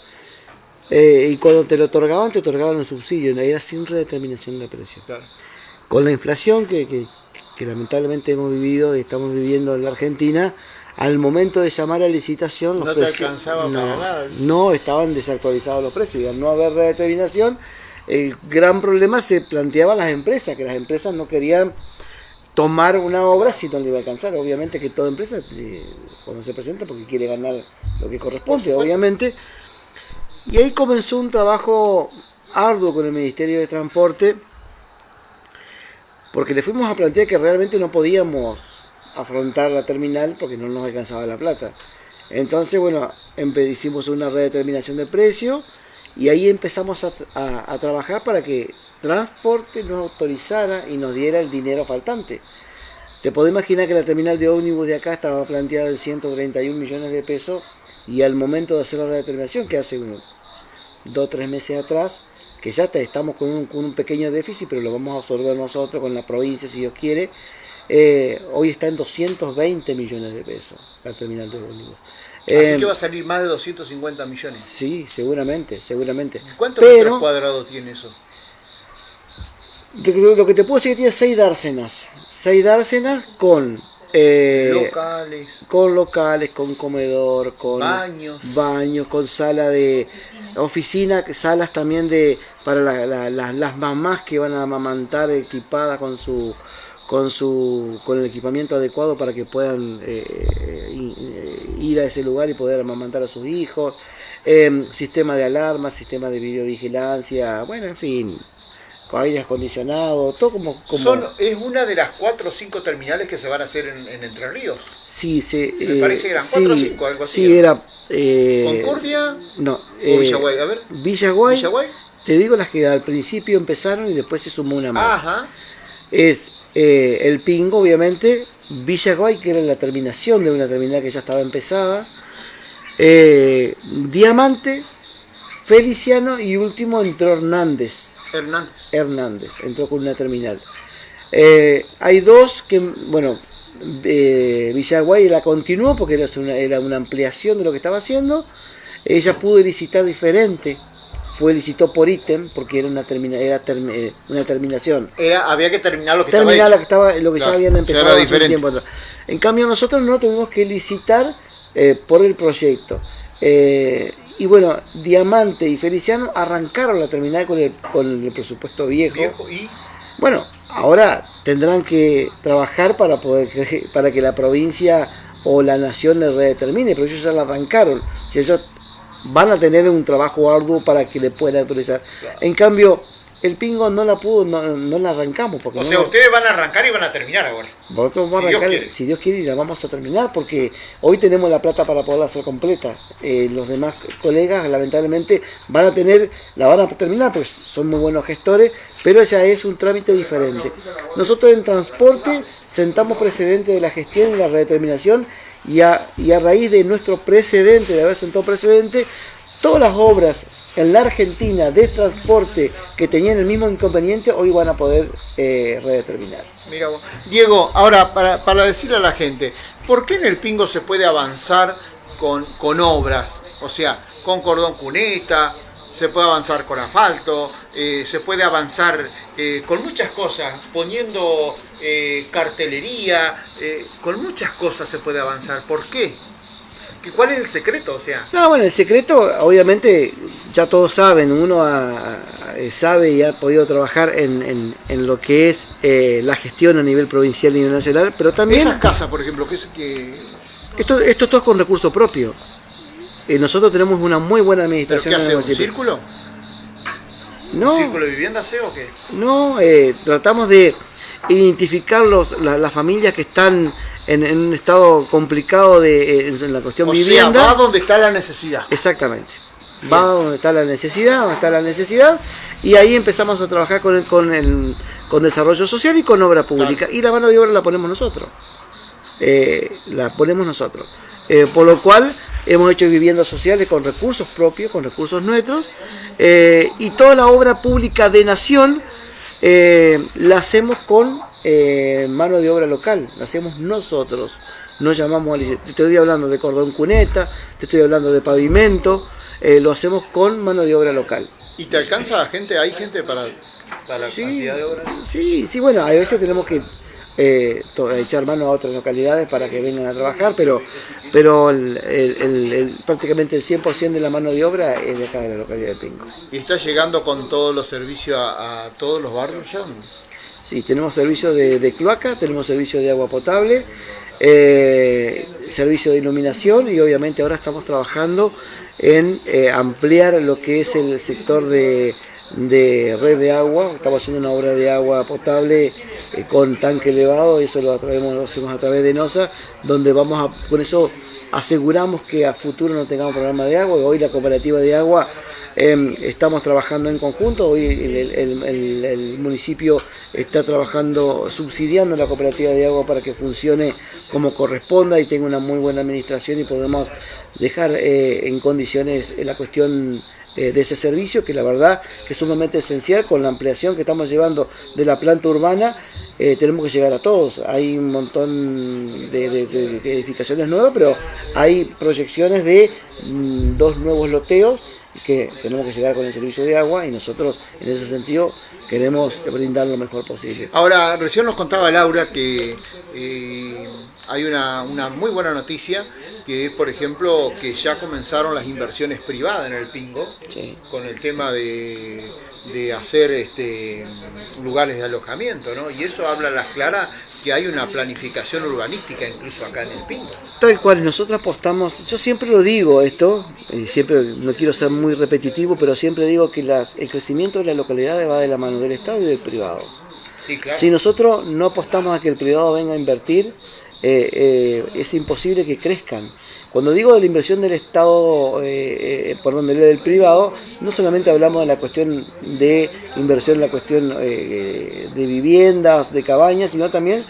eh, y cuando te lo otorgaban, te otorgaban un subsidio, era sin redeterminación de precios. Con la inflación que, lamentablemente hemos vivido y estamos viviendo en la Argentina, al momento de llamar a licitación, los precios, no, estaban desactualizados los precios y al no haber redeterminación, el gran problema se planteaba a las empresas, que las empresas no querían tomar una obra si no le iba a alcanzar. Obviamente que toda empresa, eh, cuando se presenta, porque quiere ganar lo que corresponde, obviamente. Y ahí comenzó un trabajo arduo con el Ministerio de Transporte, porque le fuimos a plantear que realmente no podíamos afrontar la terminal porque no nos alcanzaba la plata. Entonces, bueno, hicimos una redeterminación de precio y ahí empezamos a trabajar para que transporte nos autorizara y nos diera el dinero faltante. te podés imaginar que la terminal de ómnibus de acá estaba planteada en 131 millones de pesos y al momento de hacer la determinación, que hace unos dos o tres meses atrás, que ya estamos con un, pequeño déficit, pero lo vamos a absorber nosotros con la provincia, si Dios quiere, eh, hoy está en 220 millones de pesos la terminal de ómnibus. Así que eh, va a salir más de 250 millones. Sí, seguramente, seguramente. ¿Cuántos metros cuadrados tiene eso? Lo que te puedo decir es que tiene 6 dársenas. 6 dársenas con... Eh, locales. Con locales, con comedor, con baños. Baños, con sala de oficina, salas también de para las mamás que van a amamantar equipadas con su con su con el equipamiento adecuado para que puedan eh, eh, ir a ese lugar y poder amamantar a sus hijos, em, sistema de alarma, sistema de videovigilancia, bueno, en fin, con aire acondicionado, todo como... ¿Es una de las cuatro o cinco terminales que se van a hacer en, Entre Ríos? Sí, se, Me parece que eran cuatro o cinco, algo así. Sí, era... Eh, ¿Concordia? No. Eh, Villaguay, a ver. Villaguay, Villaguay. Te digo las que al principio empezaron y después se sumó una más. Ajá. Es eh, el Pingo, obviamente, Villaguay, que era la terminación de una terminal que ya estaba empezada, eh, Diamante, Feliciano y último entró Hernández. Hernández. Hernández, entró con una terminal. Eh, hay dos que, bueno, Villaguay la continuó porque era una, era una ampliación de lo que estaba haciendo. Ella pudo licitar diferente fue licitó por ítem porque era una termina, era eh, una terminación. Era, había que terminar lo que terminar estaba lo que, ya habían empezado hace tiempo atrás. En cambio nosotros no tuvimos que licitar eh, por el proyecto. Y bueno, Diamante y Feliciano arrancaron la terminal con el, con el presupuesto viejo. y bueno, ahora tendrán que trabajar para poder para que la provincia o la nación le redetermine, pero ellos ya la arrancaron. Si ellos van a tener un trabajo arduo para que le puedan autorizar. En cambio, el Pingo no la pudo, no, la arrancamos. Porque o sea, ustedes van a arrancar y van a terminar ahora. Vosotros si, Dios quiere. si Dios quiere, y la vamos a terminar porque hoy tenemos la plata para poderla hacer completa. Eh, los demás colegas, lamentablemente, van a tener, la van a terminar, pues son muy buenos gestores, pero ya es un trámite diferente. Nosotros en transporte sentamos precedente de la gestión y la redeterminación y a, raíz de nuestro precedente, de haber sentado precedente, todas las obras en la Argentina de transporte que tenían el mismo inconveniente hoy van a poder eh, redeterminar. Mira Diego, ahora para, para, decirle a la gente, ¿por qué en el Pingo se puede avanzar con, con obras? O sea, con cordón cuneta, se puede avanzar con asfalto, eh, se puede avanzar eh, con muchas cosas, poniendo cartelería, con muchas cosas se puede avanzar. ¿Por qué? ¿Cuál es el secreto? O sea? No, bueno, el secreto, obviamente, ya todos saben, uno sabe y ha podido trabajar en, lo que es la gestión a nivel provincial y nacional, pero también... Esas casas, por ejemplo, que es que... Esto, esto todo es con recurso propio. nosotros tenemos una muy buena administración. ¿Pero qué hace, un círculo? No, ¿Un círculo de vivienda hace o qué? No, eh, tratamos de identificar los, las familias que están en, un estado complicado de, eh, en la cuestión o vivienda. Sea, va donde está la necesidad. Exactamente. Va donde está la necesidad, donde está la necesidad, y ahí empezamos a trabajar con, el, con, el, con desarrollo social y con obra pública. Y la mano de obra la ponemos nosotros. Eh, la ponemos nosotros. por lo cual hemos hecho viviendas sociales con recursos propios, con recursos nuestros, eh, y toda la obra pública de Nación eh, la hacemos con eh, mano de obra local, la hacemos nosotros. No llamamos a te estoy hablando de cordón cuneta, te estoy hablando de pavimento, lo hacemos con mano de obra local. ¿Y te alcanza gente? ¿Hay gente para, para la cantidad de obras? Sí, sí, bueno, a veces tenemos que eh, echar mano a otras localidades para que vengan a trabajar, pero, pero el, prácticamente el 100% de la mano de obra es de acá de la localidad de Pinco. ¿Y está llegando con todos los servicios a, todos los barrios ya? Sí, tenemos servicio de, cloaca, tenemos servicio de agua potable, eh, servicio de iluminación y obviamente ahora estamos trabajando en eh, ampliar lo que es el sector de red de agua, estamos haciendo una obra de agua potable eh, con tanque elevado, eso lo, lo hacemos a través de NOSA, donde vamos a, con eso aseguramos que a futuro no tengamos problema de agua, hoy la cooperativa de agua Em, estamos trabajando en conjunto, hoy el, municipio está trabajando, subsidiando la cooperativa de agua para que funcione como corresponda y tenga una muy buena administración y podemos dejar eh, en condiciones la cuestión eh, de ese servicio, que la verdad que es sumamente esencial con la ampliación que estamos llevando de la planta urbana, eh, tenemos que llegar a todos. Hay un montón de, edificaciones nuevas, pero hay proyecciones de mm, dos nuevos loteos que tenemos que llegar con el servicio de agua y nosotros en ese sentido queremos brindar lo mejor posible. Ahora, recién nos contaba Laura que eh, hay una, una, muy buena noticia, que es, por ejemplo, que ya comenzaron las inversiones privadas en el Pingo, con el tema de, de hacer este, lugares de alojamiento, ¿no? Y eso habla a las claras que hay una planificación urbanística incluso acá en el Pingo. Tal cual, nosotros apostamos, yo siempre lo digo esto, y siempre no quiero ser muy repetitivo, pero siempre digo que el crecimiento de la localidad va de la mano del Estado y del privado. Si nosotros no apostamos a que el privado venga a invertir, eh, eh, es imposible que crezcan. Cuando digo de la inversión del Estado, eh, por donde le del privado, no solamente hablamos de la cuestión de inversión en la cuestión de viviendas, de cabañas, sino también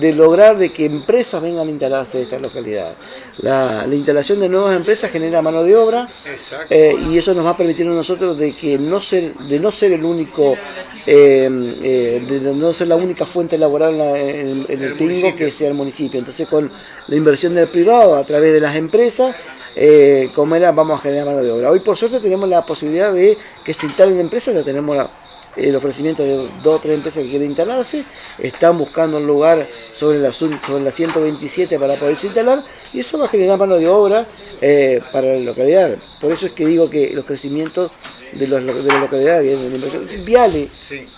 de lograr de que empresas vengan a instalarse en esta localidad. La, instalación de nuevas empresas genera mano de obra eh, y eso nos va a permitir a nosotros de que no ser, de no ser el único, eh, eh, de no ser la única fuente laboral en, el, Pingo que sea el municipio. Entonces con la inversión del privado a través de las empresas, como era, vamos a generar mano de obra. Hoy por suerte tenemos la posibilidad de que se instalen empresas, ya tenemos la el ofrecimiento de dos o tres empresas que quieren instalarse, están buscando un lugar sobre la, sobre la 127 para poderse instalar y eso va a generar mano de obra eh, para la localidad. Por eso es que digo que los crecimientos de, los, de la localidad vienen de la inversión. Viale,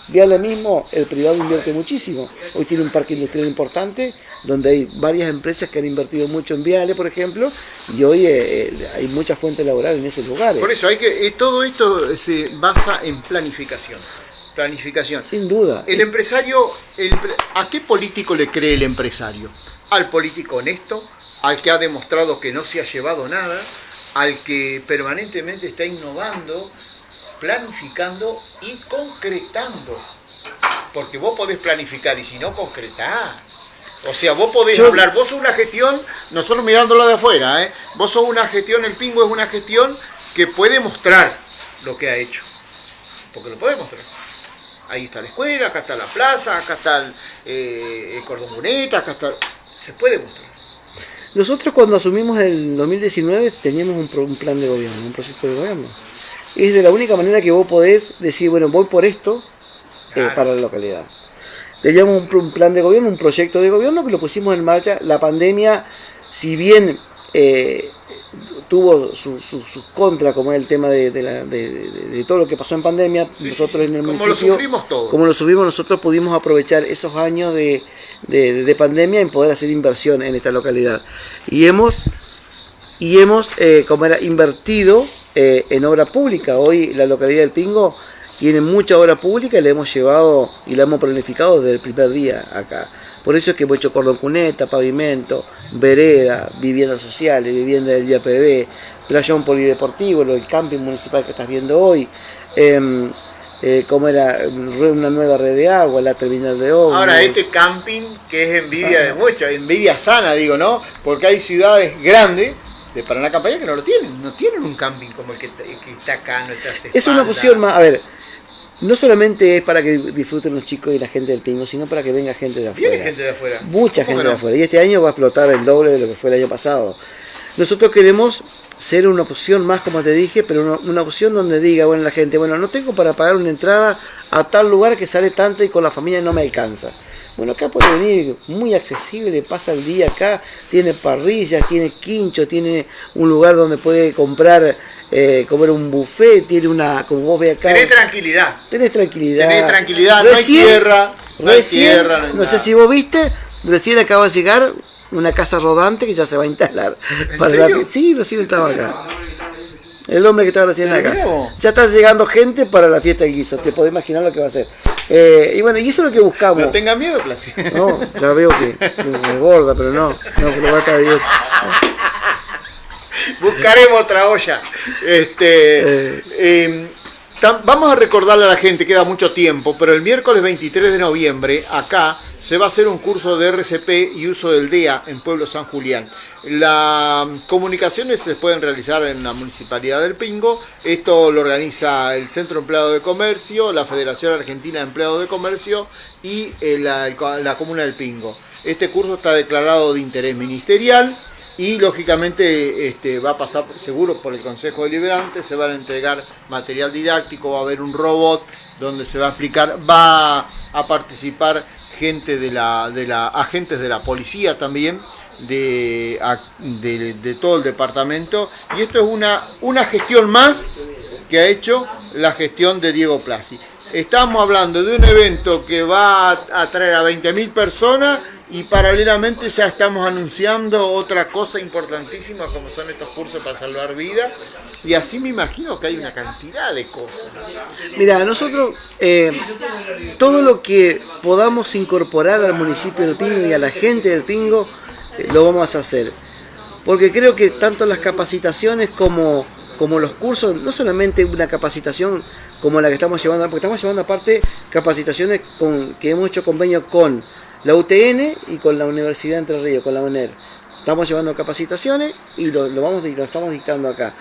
Viale mismo, el privado invierte muchísimo. Hoy tiene un parque industrial importante donde hay varias empresas que han invertido mucho en Viale, por ejemplo, y hoy eh, eh, hay mucha fuente laboral en esos lugares. Por eso hay que todo esto se basa en planificación planificación. Sin duda. El empresario, ¿a qué político le cree el empresario? Al político honesto, al que ha demostrado que no se ha llevado nada, al que permanentemente está innovando, planificando y concretando. Porque vos podés planificar y si no concretar. O sea, vos podés hablar, vos sos una gestión, nosotros mirándolo de afuera, ¿eh? vos sos una gestión, el Pingo es una gestión que puede mostrar lo que ha hecho. Porque lo puede mostrar ahí está la escuela, acá está la plaza, acá está el, eh, cordón boneta, acá está... Se puede mostrar. Nosotros cuando asumimos el 2019 teníamos un, plan de gobierno, un proyecto de gobierno. Es de la única manera que vos podés decir, bueno, voy por esto eh, para la localidad. Teníamos un, plan de gobierno, un proyecto de gobierno que lo pusimos en marcha. La pandemia, si bien eh, tuvo sus su, su contra, como es el tema de, todo lo que pasó en pandemia. nosotros en el como municipio, lo sufrimos todo. Como lo subimos, nosotros pudimos aprovechar esos años de, pandemia en poder hacer inversión en esta localidad. Y hemos, y hemos eh, como era, invertido eh, en obra pública. Hoy la localidad del Pingo tiene mucha obra pública y la hemos llevado y la hemos planificado desde el primer día acá. Por eso es que hemos hecho cordón cuneta, pavimento, vereda, viviendas sociales, vivienda del IAPB, playón polideportivo, el camping municipal que estás viendo hoy, em, eh, como era una nueva red de agua, la terminal de obra. Ahora, este camping que es envidia de muchos, envidia sana, digo, ¿no? Porque hay ciudades grandes de Paraná Campaña que no lo tienen, no tienen un camping como el que, está acá, no está Es una opción más, a ver, no solamente es para que disfruten los chicos y la gente del Pingo, sino para que venga gente de afuera. Viene gente de afuera. Mucha gente de afuera. Y este año va a explotar el doble de lo que fue el año pasado. Nosotros queremos ser una opción más, como te dije, pero una, opción donde diga, bueno, la gente, bueno, no tengo para pagar una entrada a tal lugar que sale tanto y con la familia no me alcanza. Bueno, acá puede venir muy accesible, pasa el día acá, tiene parrillas, tiene quincho, tiene un lugar donde puede comprar eh, comer un buffet, tiene una, como vos ves acá. Tenés tranquilidad. Tenés tranquilidad. Tenés tranquilidad, no hay tierra. No hay tierra, no, sé si vos viste, recién acaba de llegar una casa rodante que ya se va a instalar. para sí, recién estaba acá. El hombre que estaba recién acá. Ya está llegando gente para la fiesta del guiso. Te podés imaginar lo que va a ser. Eh, y bueno, y eso es lo que buscamos. No tenga miedo, Placido. No, ya veo que me gorda, pero no. No, pero va a estar bien. Buscaremos otra olla. Este, eh. em, vamos a recordarle a la gente, queda mucho tiempo, pero el miércoles 23 de noviembre, acá, se va a hacer un curso de RCP y uso del DEA en Pueblo San Julián. Las comunicaciones se pueden realizar en la Municipalidad del Pingo. Esto lo organiza el Centro Empleado de Comercio, la Federación Argentina de Empleados de Comercio y eh, la, Comuna del Pingo. Este curso está declarado de interés ministerial y lógicamente este, va a pasar seguro por el Consejo Deliberante, se van a entregar material didáctico, va a haber un robot donde se va a explicar, va a participar gente de la, de la agentes de la policía también, de, de, todo el departamento. Y esto es una, una gestión más que ha hecho la gestión de Diego Plasi. Estamos hablando de un evento que va a traer a 20.000 personas y paralelamente ya estamos anunciando otra cosa importantísima como son estos cursos para salvar vidas y así me imagino que hay una cantidad de cosas. Mira, nosotros eh, todo lo que podamos incorporar al municipio del Pingo y a la gente del Pingo, eh, lo vamos a hacer. Porque creo que tanto las capacitaciones como, como los cursos, no solamente una capacitación como la que estamos llevando, porque estamos llevando aparte capacitaciones con, que hemos hecho convenio con la UTN y con la Universidad de Entre Ríos, con la UNER. Estamos llevando capacitaciones y lo, lo, vamos, lo estamos dictando acá.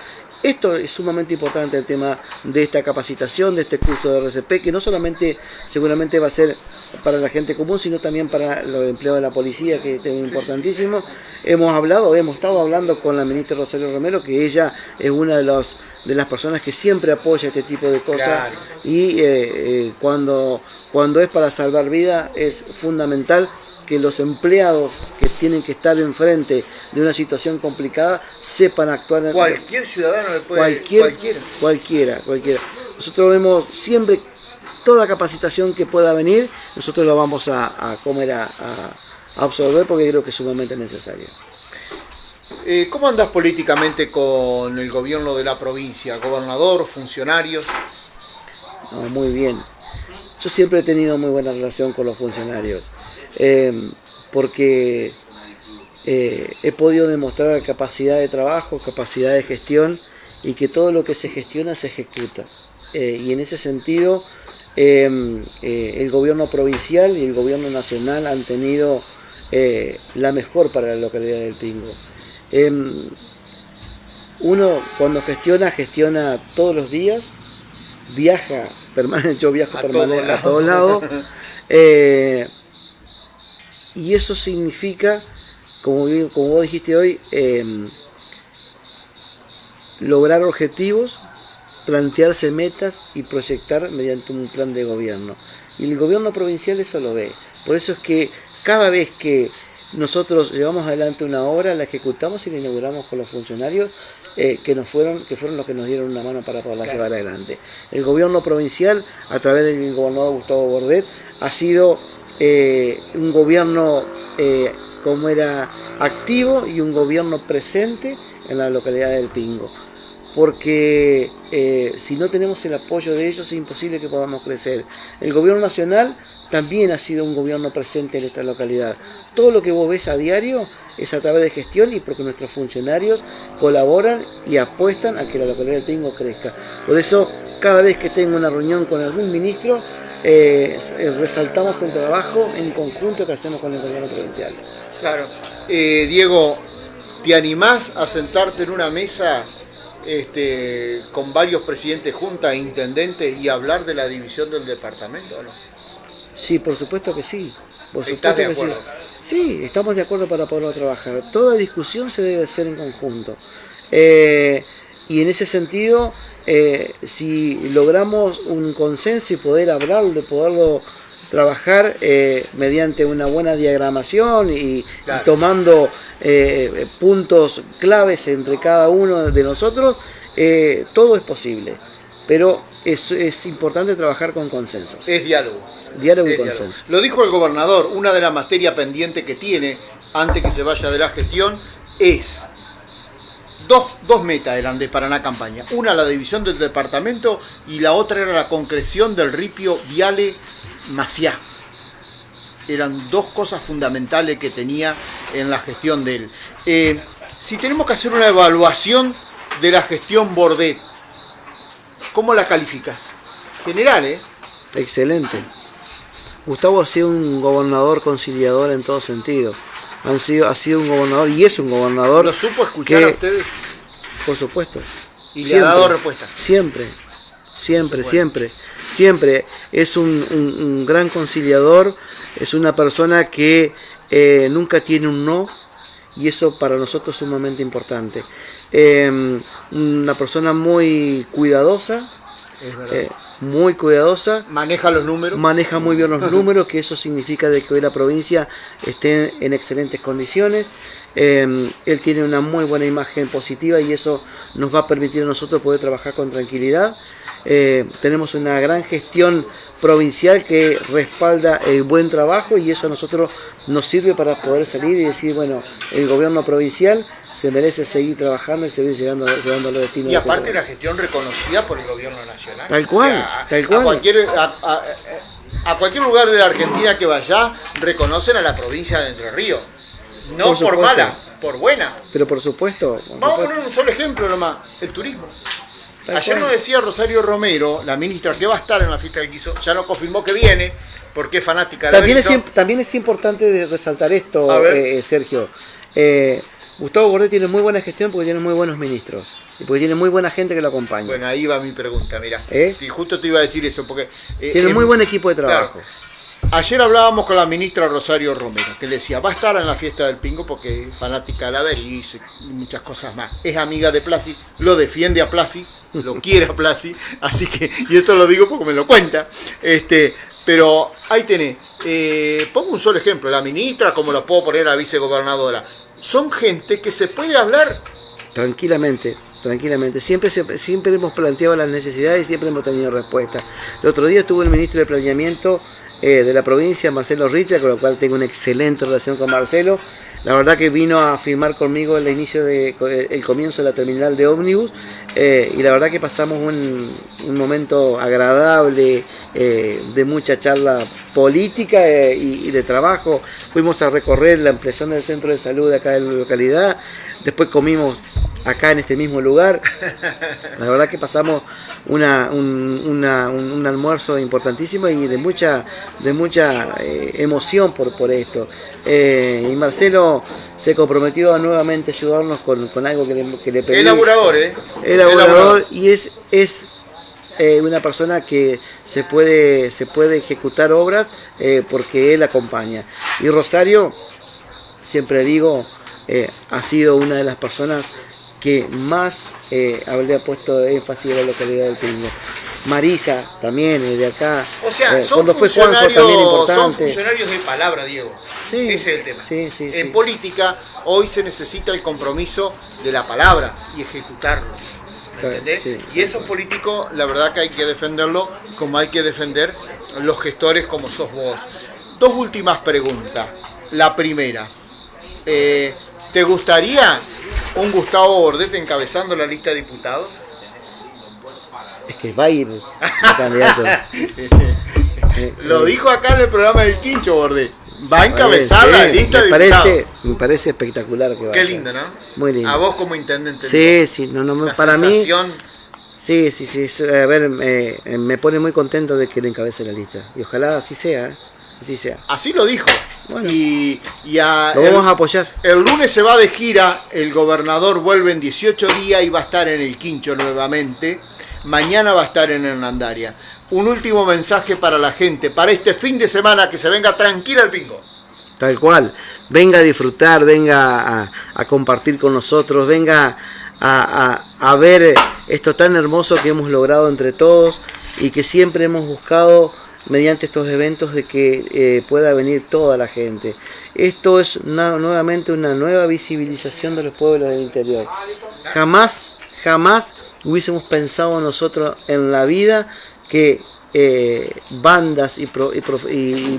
Esto es sumamente importante el tema de esta capacitación, de este curso de RCP, que no solamente seguramente va a ser para la gente común, sino también para los empleados de la policía, que es importantísimo. Hemos hablado, hemos estado hablando con la ministra Rosario Romero, que ella es una de, los, de las personas que siempre apoya este tipo de cosas y eh, eh, cuando, cuando es para salvar vida es fundamental que los empleados que tienen que estar enfrente de una situación complicada sepan actuar. Cualquier ciudadano le puede... Cualquier, cualquiera. Cualquiera, cualquiera. Nosotros vemos siempre toda capacitación que pueda venir, nosotros lo vamos a, comer, a, absorber porque creo que es sumamente necesario. Eh, ¿Cómo andas políticamente con el gobierno de la provincia? ¿Gobernador, funcionarios? muy bien. Yo siempre he tenido muy buena relación con los funcionarios. Em, porque eh, he podido demostrar capacidad de trabajo, capacidad de gestión y que todo lo que se gestiona se ejecuta. Eh, y en ese sentido, em, eh, el gobierno provincial y el gobierno nacional han tenido la mejor para la localidad del Pingo. Em, uno cuando gestiona, gestiona todos los días, viaja, permanente, yo viajo permanente a todos lados. Y eso significa, como, como vos dijiste hoy, em, lograr objetivos, plantearse metas y proyectar mediante un plan de gobierno. Y el gobierno provincial eso lo ve. Por eso es que cada vez que nosotros llevamos adelante una obra, la ejecutamos y la inauguramos con los funcionarios eh, que nos fueron, que fueron los que nos dieron una mano para poderla llevar adelante. El gobierno provincial, a través del gobernador Gustavo Bordet, ha sido eh, un gobierno eh, como era activo y un gobierno presente en la localidad del Pingo. Porque eh, si no tenemos el apoyo de ellos es imposible que podamos crecer. El gobierno nacional también ha sido un gobierno presente en esta localidad. Todo lo que vos ves a diario es a través de gestión y porque nuestros funcionarios colaboran y apuestan a que la localidad del Pingo crezca. Por eso, cada vez que tengo una reunión con algún ministro, eh, resaltamos el trabajo en conjunto que hacemos con el gobierno provincial. Claro. Eh, Diego, ¿te animás a sentarte en una mesa este, con varios presidentes juntas, intendentes y hablar de la división del departamento o no? Sí, por supuesto que sí. Por supuesto de acuerdo? sí. Sí. estamos de acuerdo para poderlo trabajar. Toda discusión se debe hacer en conjunto. Eh, y en ese sentido, eh, si logramos un consenso y poder hablarlo, de poderlo trabajar eh, mediante una buena diagramación y, tomando eh, puntos claves entre cada uno de nosotros, todo es posible. Pero es, es, importante trabajar con consensos. Es diálogo. Diálogo y consenso. Lo dijo el gobernador, una de las materias pendientes que tiene antes que se vaya de la gestión es Dos, metas eran de Paraná Campaña. Una la división del departamento y la otra era la concreción del ripio Viale Maciá. Eran dos cosas fundamentales que tenía en la gestión de él. Eh, si tenemos que hacer una evaluación de la gestión Bordet, ¿cómo la calificas? General, ¿eh? Excelente. Gustavo ha sido un gobernador conciliador en todo sentido. Han sido, ha sido un gobernador y es un gobernador. ¿Lo supo escuchar a ustedes? Por supuesto. ¿Y le ha dado respuesta? Siempre, siempre, siempre. Siempre. Es un, gran conciliador, es una persona que eh, nunca tiene un no y eso para nosotros es sumamente importante. Em, una persona muy cuidadosa. Es verdad. Eh, muy cuidadosa. Maneja los números. Maneja muy bien los números, que eso significa de que hoy la provincia esté en excelentes condiciones. Em, él tiene una muy buena imagen positiva y eso nos va a permitir a nosotros poder trabajar con tranquilidad. Eh, tenemos una gran gestión provincial que respalda el buen trabajo y eso a nosotros nos sirve para poder salir y decir, bueno, el gobierno provincial se merece seguir trabajando y seguir llegando, llegando a los destinos. Y aparte la gestión reconocida por el gobierno nacional. Tal cual, tal cual. A cualquier, a, cualquier lugar de la Argentina que vaya, reconocen a la provincia de Entre Ríos. No por, mala, por buena. Pero por supuesto. Vamos a poner un solo ejemplo nomás, el turismo. Ayer nos decía Rosario Romero, la ministra, que va a estar en la fiesta del guiso, ya nos confirmó que viene, porque es fanática de también es, también es importante resaltar esto, eh, Sergio. Eh, Gustavo Bordet tiene muy buena gestión porque tiene muy buenos ministros. Y porque tiene muy buena gente que lo acompaña. Bueno, ahí va mi pregunta, mira. ¿Eh? Y justo te iba a decir eso, porque... tiene muy buen equipo de trabajo. Ayer hablábamos con la ministra Rosario Romero, que le decía, va a estar en la fiesta del Pingo porque es fanática de la y muchas cosas más. Es amiga de Plasi, lo defiende a Plasi, lo quiere a Plasi, así que, y esto lo digo porque me lo cuenta, este, pero ahí tenés, eh, pongo un solo ejemplo, la ministra, como lo puedo poner la vicegobernadora, son gente que se puede hablar. Tranquilamente, tranquilamente. Siempre, siempre hemos planteado las necesidades y siempre hemos tenido respuesta. El otro día estuvo el ministro de Planeamiento eh, de la provincia, Marcelo Richa, con lo cual tengo una excelente relación con Marcelo. La verdad que vino a firmar conmigo el inicio de el comienzo de la terminal de ómnibus eh, y la verdad que pasamos un, momento agradable eh, de mucha charla política eh, y, de trabajo. Fuimos a recorrer la ampliación del centro de salud de acá de la localidad, después comimos acá en este mismo lugar. La verdad que pasamos una, un, almuerzo importantísimo y de mucha, de mucha emoción por, por esto. Y Marcelo se comprometió a nuevamente ayudarnos con, algo que le, que le pedí. Elaborador, ¿eh? Elaborador, y es, es eh, una persona que se puede, se puede ejecutar obras eh, porque él acompaña. Y Rosario, siempre digo, eh, ha sido una de las personas que más habría puesto énfasis en la localidad del Pingo. Marisa también, de acá. O sea, son, cuando fue también importante. son funcionarios de palabra, Diego. Ese es el tema. en política hoy se necesita el compromiso de la palabra y ejecutarlo. ¿Entendés? Y esos políticos, la verdad que hay que defenderlo como hay que defender los gestores como sos vos. Dos últimas preguntas. La primera, eh, ¿te gustaría un Gustavo Bordet encabezando la lista de diputados? Es que va a ir candidato. Lo dijo acá en el programa del Quincho Bordet va a encabezar la lista me de parece, Me parece espectacular que Qué lindo, ¿no? Muy lindo. A vos como intendente. Sí, sí, no, no, para mí... Sí, sí, sí, a ver, me pone muy contento de que le encabece la lista. Y ojalá así sea, ¿eh? así sea. Así lo dijo. Bueno, y, y a, lo vamos a apoyar. El lunes se va de gira, el gobernador vuelve en 18 días y va a estar en el Quincho nuevamente. Mañana va a estar en Hernandaria un último mensaje para la gente, para este fin de semana, que se venga tranquila el bingo. Tal cual, venga a disfrutar, venga a, compartir con nosotros, venga a, ver esto tan hermoso que hemos logrado entre todos y que siempre hemos buscado mediante estos eventos de que eh, pueda venir toda la gente. Esto es nuevamente una nueva visibilización de los pueblos del interior. Jamás, jamás hubiésemos pensado nosotros en la vida que eh, bandas y,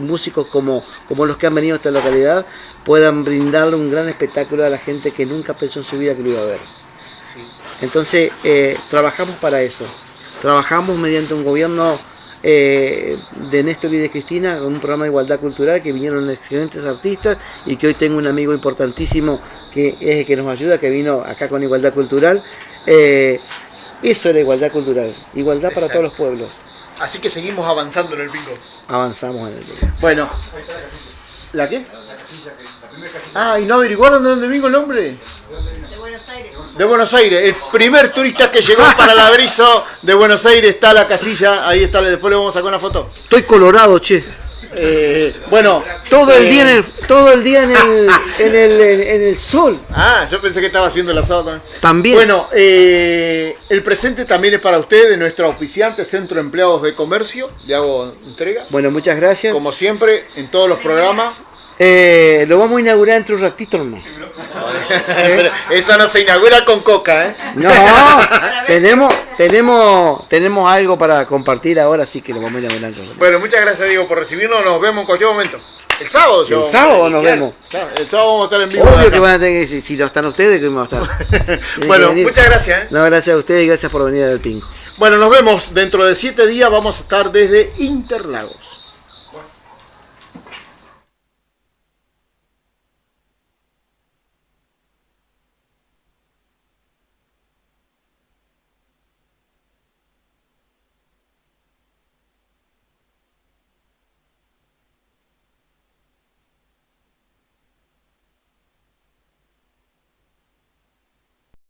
músicos como, como los que han venido a esta localidad puedan brindarle un gran espectáculo a la gente que nunca pensó en su vida que lo iba a ver. Entonces, eh, trabajamos para eso. Trabajamos mediante un gobierno eh, de Néstor y de Cristina, con un programa de igualdad cultural, que vinieron excelentes artistas y que hoy tengo un amigo importantísimo que es el que nos ayuda, que vino acá con igualdad cultural. Eh, eso era igualdad cultural, igualdad para todos los pueblos. Así que seguimos avanzando en el bingo. Avanzamos en el bingo. Bueno. ¿La qué? Ah, ¿y no averiguaron de dónde vengo el nombre? De Buenos Aires. De Buenos Aires. El primer turista que llegó para el abrizo de Buenos Aires está la casilla. Ahí está, después le vamos a sacar una foto. Estoy colorado, che. Eh, bueno, todo el día en el, todo el día en el, en el, en el sol. Ah, yo pensé que estaba haciendo el asado también. También. Bueno, eh, el presente también es para ustedes, nuestro auspiciante Centro de Empleados de Comercio. Le hago entrega. Bueno, muchas gracias. Como siempre, en todos los programas. Eh, lo vamos a inaugurar entre un ratito hermano. Eso no se inaugura con coca, ¿eh? No, tenemos, tenemos, tenemos algo para compartir ahora, sí que lo vamos a inaugurar. Bueno, muchas gracias Diego por recibirnos, nos vemos en cualquier momento. El sábado, yo. El sábado nos vemos. el sábado vamos a estar en vivo. Obvio que van a tener que, si no están ustedes, que vamos a estar. bueno, muchas gracias. ¿eh? No, gracias a ustedes y gracias por venir al Pingo. Bueno, nos vemos dentro de siete días. Vamos a estar desde Interlagos.